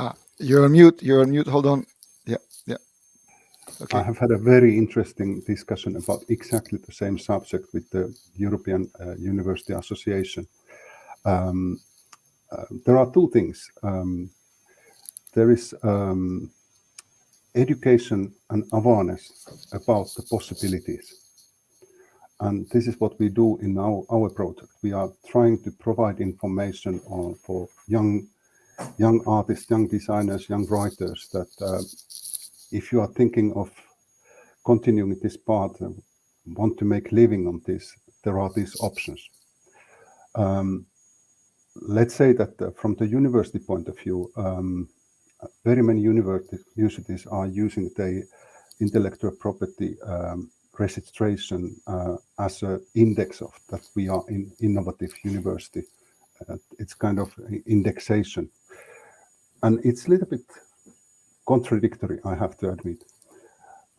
[SPEAKER 1] Ah, you're on mute. You're on mute. Hold on. Yeah, yeah.
[SPEAKER 5] Okay. I have had a very interesting discussion about exactly the same subject with the European uh, University Association. Um, uh, there are two things. Um, there is um, education and awareness about the possibilities. And this is what we do in our, our project. We are trying to provide information on, for young young artists, young designers, young writers that uh, if you are thinking of continuing this path and want to make living on this, there are these options. Um, let's say that uh, from the university point of view, um, very many universities are using the intellectual property um, registration uh, as an index of that we are in innovative university. Uh, it's kind of indexation and it's a little bit contradictory, I have to admit.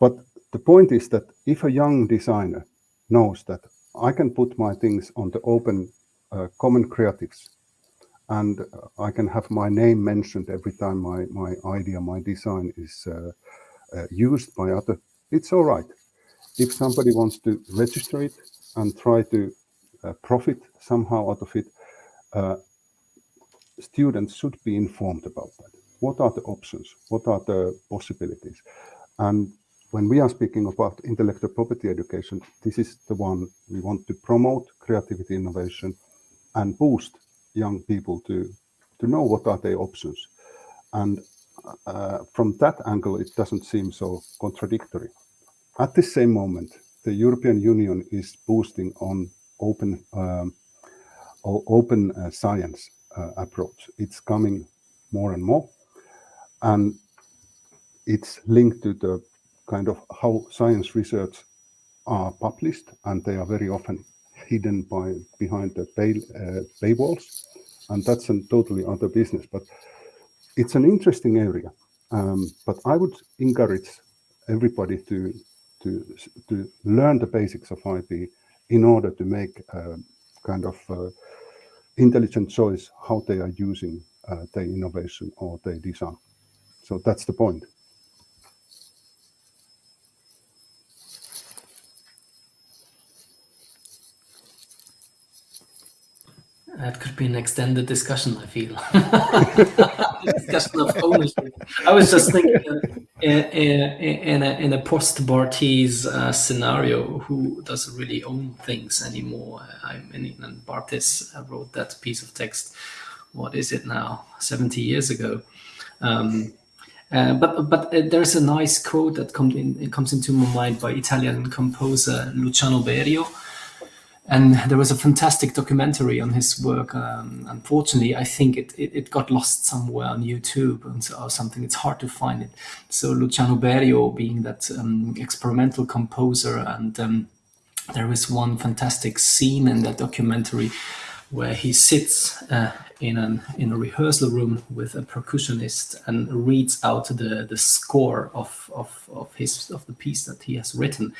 [SPEAKER 5] But the point is that if a young designer knows that I can put my things on the open uh, common creatives and I can have my name mentioned every time my, my idea, my design is uh, uh, used by other, it's all right. If somebody wants to register it and try to uh, profit somehow out of it, uh, students should be informed about that. What are the options? What are the possibilities? And when we are speaking about intellectual property education, this is the one we want to promote creativity innovation and boost young people to, to know what are their options. And uh, from that angle, it doesn't seem so contradictory. At the same moment, the European Union is boosting on open um, open uh, science approach. It's coming more and more, and it's linked to the kind of how science research are published, and they are very often hidden by behind the bay, uh, paywalls, and that's a totally other business. But it's an interesting area. Um, but I would encourage everybody to to to learn the basics of IP in order to make a kind of uh, intelligent choice how they are using uh, their innovation or their design. So that's the point.
[SPEAKER 2] That could be an extended discussion, I feel. discussion of ownership. I was just thinking uh, in, in, a, in a post-Barthes uh, scenario, who doesn't really own things anymore? I mean, and Barthes wrote that piece of text, what is it now, 70 years ago. Um, uh, but but uh, there's a nice quote that comes in, comes into my mind by Italian composer Luciano Berio, and there was a fantastic documentary on his work. Um, unfortunately, I think it, it, it, got lost somewhere on YouTube or something. It's hard to find it. So Luciano Berio being that um, experimental composer, and um, there is one fantastic scene in that documentary where he sits uh, in an in a rehearsal room with a percussionist and reads out the the score of of of his of the piece that he has written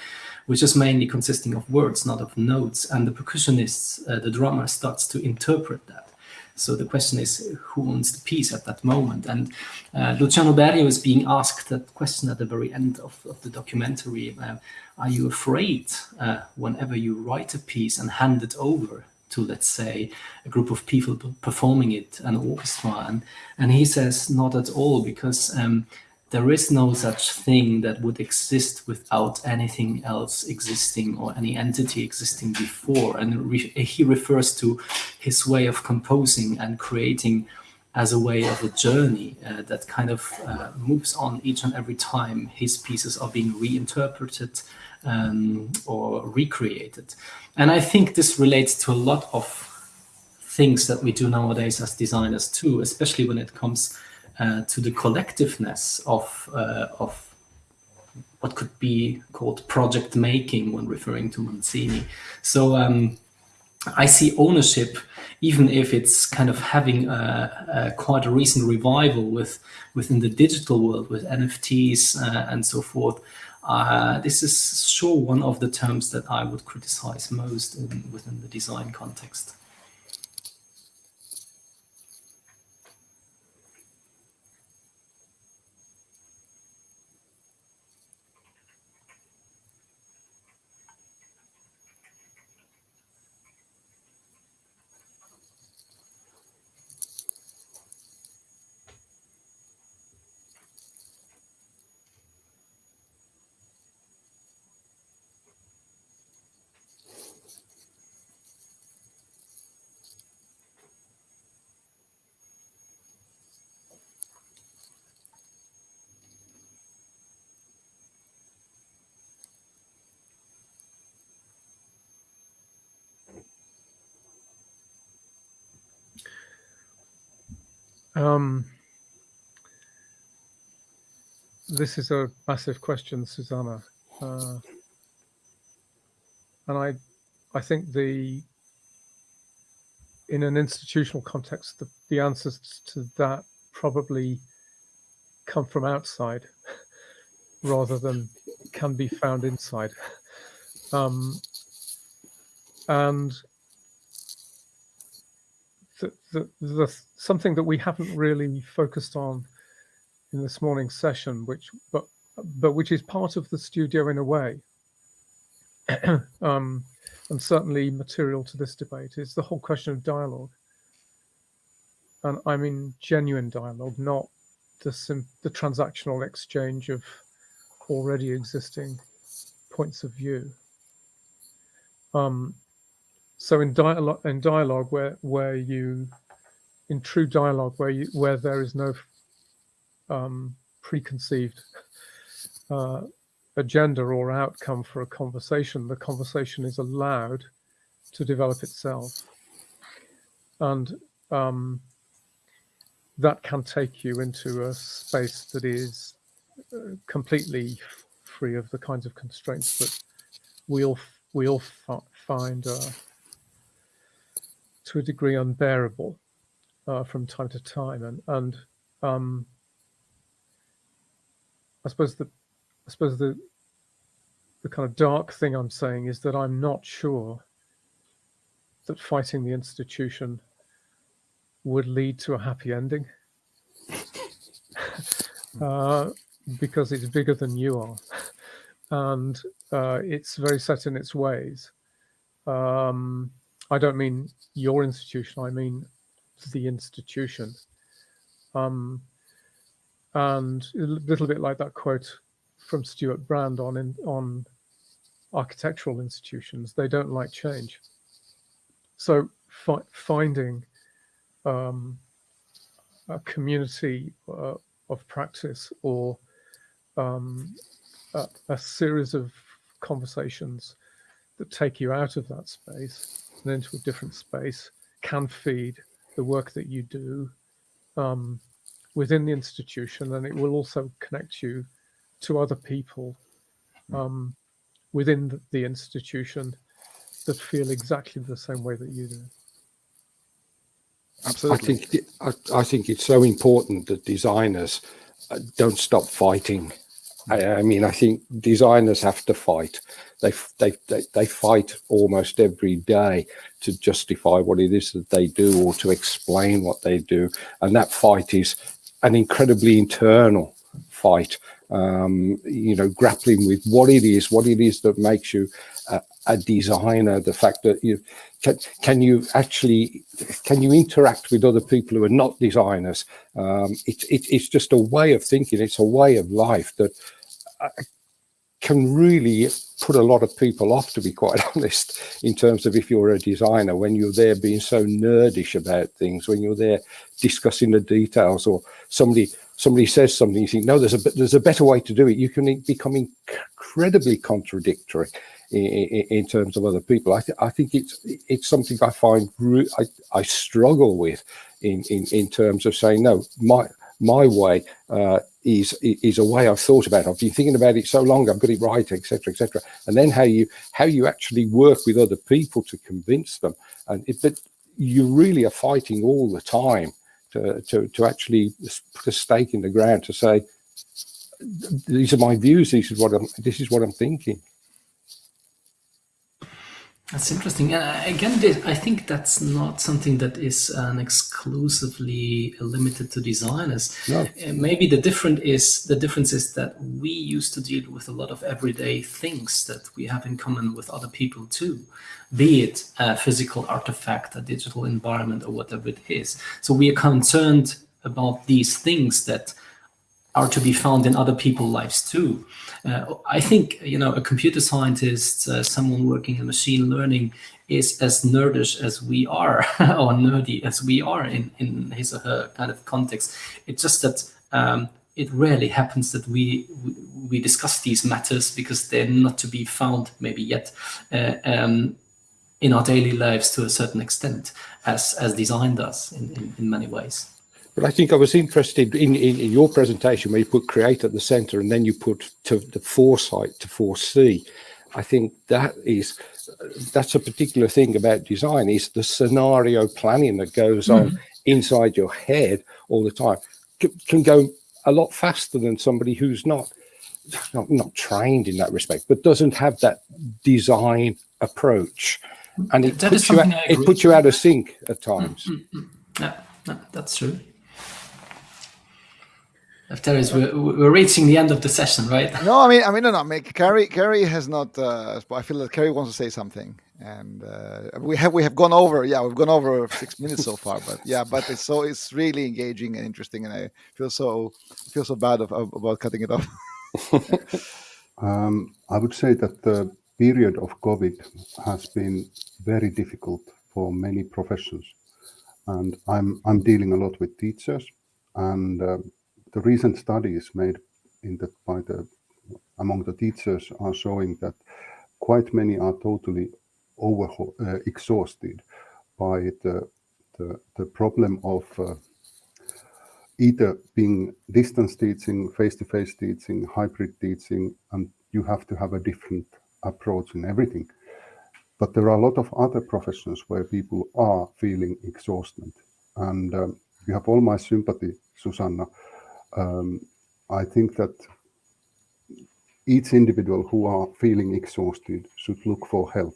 [SPEAKER 2] which is mainly consisting of words, not of notes. And the percussionist, uh, the drummer, starts to interpret that. So the question is, who owns the piece at that moment? And uh, Luciano Berio is being asked that question at the very end of, of the documentary. Uh, are you afraid uh, whenever you write a piece and hand it over to, let's say, a group of people performing it, an orchestra? And, and he says, not at all, because um, there is no such thing that would exist without anything else existing or any entity existing before. And re he refers to his way of composing and creating as a way of a journey uh, that kind of uh, moves on each and every time his pieces are being reinterpreted um, or recreated. And I think this relates to a lot of things that we do nowadays as designers too, especially when it comes uh, to the collectiveness of, uh, of what could be called project making when referring to Manzini. So um, I see ownership, even if it's kind of having a, a quite a recent revival with within the digital world with NFTs uh, and so forth. Uh, this is sure one of the terms that I would criticize most in, within the design context.
[SPEAKER 3] Um, this is a massive question, Susanna, uh, and I, I think the in an institutional context, the, the answers to that probably come from outside rather than can be found inside. Um, and the, the, something that we haven't really focused on in this morning's session, which but but which is part of the studio in a way, um, and certainly material to this debate, is the whole question of dialogue. And I mean genuine dialogue, not the sim the transactional exchange of already existing points of view. Um, so in dialogue, in dialogue, where where you, in true dialogue, where you where there is no um, preconceived uh, agenda or outcome for a conversation, the conversation is allowed to develop itself, and um, that can take you into a space that is uh, completely free of the kinds of constraints that we all we all find uh, to a degree unbearable uh, from time to time, and and um, I suppose the I suppose the the kind of dark thing I'm saying is that I'm not sure that fighting the institution would lead to a happy ending. Uh, because it's bigger than you are. And uh, it's very set in its ways. Um, I don't mean your institution, I mean the institution. Um, and a little bit like that quote from Stewart Brand on in, on architectural institutions, they don't like change. So fi finding um, a community uh, of practice or um, a, a series of conversations that take you out of that space and into a different space can feed the work that you do um, within the institution and it will also connect you to other people um, within the, the, institution that feel exactly the same way that you do.
[SPEAKER 4] Absolutely. I think I, I think it's so important that designers uh, don't stop fighting I, I, mean, I think designers have to fight. They, they, they, they fight almost every day to justify what it is that they do or to explain what they do. And that fight is an incredibly internal fight, um, you know, grappling with what it is, what it is that makes you a, a designer, the fact that you can, can you actually, can you interact with other people who are not designers? Um, it, it, it's just a way of thinking. It's a way of life that uh, can really put a lot of people off, to be quite honest, in terms of if you're a designer, when you're there being so nerdish about things, when you're there discussing the details or somebody somebody says something, you think, no, there's a there's a better way to do it. You can become incredibly contradictory in, in, terms of other people. I, th I think it's it's something I find I, I struggle with in, in in terms of saying no, my my way uh, is is a way I've thought about. I've been thinking about it so long. I've got it right, etc., etc. And then how you how you actually work with other people to convince them, and it, but you really are fighting all the time to to to actually put a stake in the ground to say these are my views. This is what I'm. This is what I'm thinking.
[SPEAKER 2] That's interesting. Uh, again, I think that's not something that is um, exclusively limited to designers.
[SPEAKER 4] No.
[SPEAKER 2] Uh, maybe the different is the difference is that we used to deal with a lot of everyday things that we have in common with other people too, be it a physical artifact, a digital environment, or whatever it is. So we are concerned about these things that are to be found in other people's lives too. Uh, I think you know a computer scientist, uh, someone working in machine learning, is as nerdish as we are, or nerdy as we are in in his or her kind of context. It's just that um, it rarely happens that we, we, discuss these matters because they're not to be found maybe yet uh, um, in our daily lives to a certain extent, as as design does in, in, in many ways.
[SPEAKER 4] But I think I was interested in, in, in, your presentation where you put create at the center and then you put to the foresight to foresee. I think that is that's a particular thing about design is the scenario planning that goes mm -hmm. on mm-hmm. inside your head all the time can, can go a lot faster than somebody who's not, not not trained in that respect but doesn't have that design approach and it, puts you, out, it puts you out of sync at times. Mm -hmm.
[SPEAKER 2] Yeah, that's true. Terence, we're, we're reaching the end of the session, right?
[SPEAKER 1] No, I mean, I mean, no, no. I mean, Carrie, Carrie has not. Uh, I feel that Carrie wants to say something, and uh, we have we have gone over. Yeah, we've gone over six minutes so far, but yeah, but it's so it's really engaging and interesting, and I feel so feel so bad of, of, about cutting it off.
[SPEAKER 5] um, I would say that the period of COVID has been very difficult for many professions, and I'm I'm dealing a lot with teachers, and uh, the recent studies made in the, by the among the teachers are showing that quite many are totally over uh, exhausted by the, the, the problem of uh, either being distance teaching, face-to-face -face teaching, hybrid teaching, and you have to have a different approach in everything. But there are a lot of other professions where people are feeling exhausted. And um, you have all my sympathy, Susanna, um, I think that each individual who are feeling exhausted should look for help,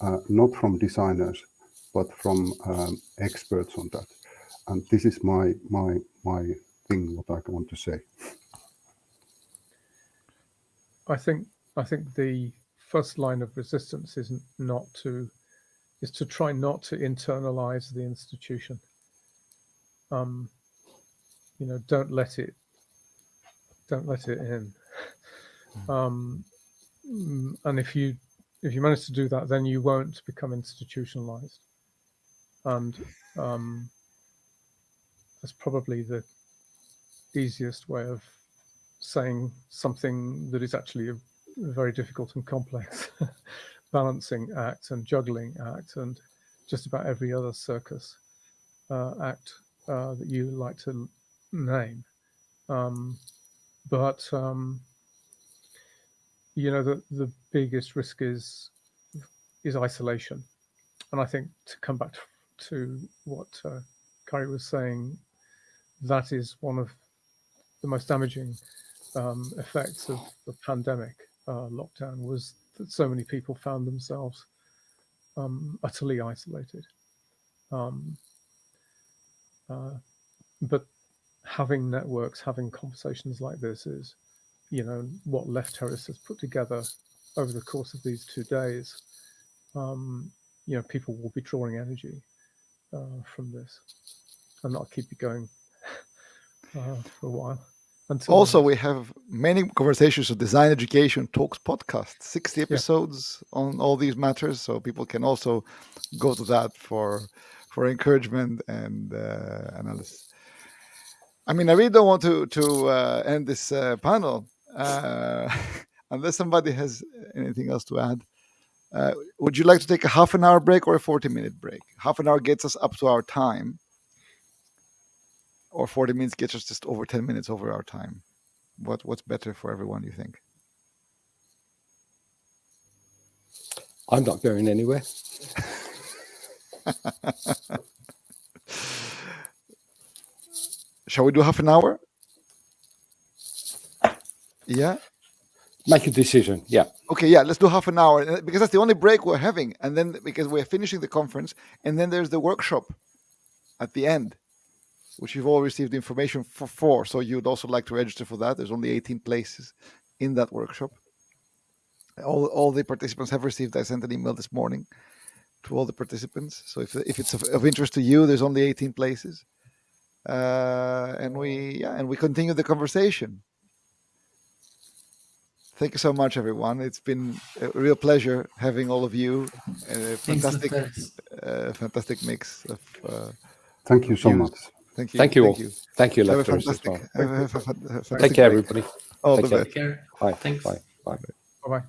[SPEAKER 5] uh, not from designers, but from um, experts on that. And this is my my my thing. What I want to say.
[SPEAKER 3] I think I think the first line of resistance is not to is to try not to internalize the institution. Um, you know, don't let it, don't let it in. Hmm. Um, mm, and if you, if you manage to do that, then you won't become institutionalized. And um, that's probably the easiest way of saying something that is actually a, a very difficult and complex balancing act and juggling act and just about every other circus uh, act uh, that you like to name. Um, but um, you know the the biggest risk is is isolation, and I think to come back to, to what uh, Kari was saying, that is one of the most damaging um, effects of the pandemic uh, lockdown was that so many people found themselves um, utterly isolated. Um, uh, but having networks, having conversations like this is, you know, what Left Terrace has put together over the course of these two days, um, you know, people will be drawing energy uh, from this, and I'll keep it going uh, for a while.
[SPEAKER 1] Until also, we have many conversations of design education talks podcast, 60 episodes yeah. on all these matters. So people can also go to that for for encouragement and uh, analysis. I mean, I really don't want to to uh, end this uh, panel uh, unless somebody has anything else to add. Uh, would you like to take a half an hour break or a 40 minute break? Half an hour gets us up to our time or 40 minutes gets us just over 10 minutes over our time what what's better for everyone you think
[SPEAKER 4] i'm not going anywhere
[SPEAKER 1] shall we do half an hour yeah
[SPEAKER 4] make a decision yeah
[SPEAKER 1] okay yeah let's do half an hour uh, because that's the only break we're having and then because we're finishing the conference and then there's the workshop at the end which you've all received information for, for. So you'd also like to register for that. There's only 18 places in that workshop. All, all the participants have received. I sent an email this morning to all the participants. So if, if it's of, of interest to you, there's only 18 places. Uh, and we yeah, and we continue the conversation. Thank you so much, everyone. It's been a real pleasure having all of you. A fantastic, uh, fantastic mix of. Uh,
[SPEAKER 5] Thank you so views. much.
[SPEAKER 4] Thank you. Thank you Thank all. You. Thank you, lecturers as well. Take care, everybody.
[SPEAKER 1] All
[SPEAKER 4] Take
[SPEAKER 1] the
[SPEAKER 4] care. Bye. Thanks. Bye. Bye.
[SPEAKER 3] Bye. Bye.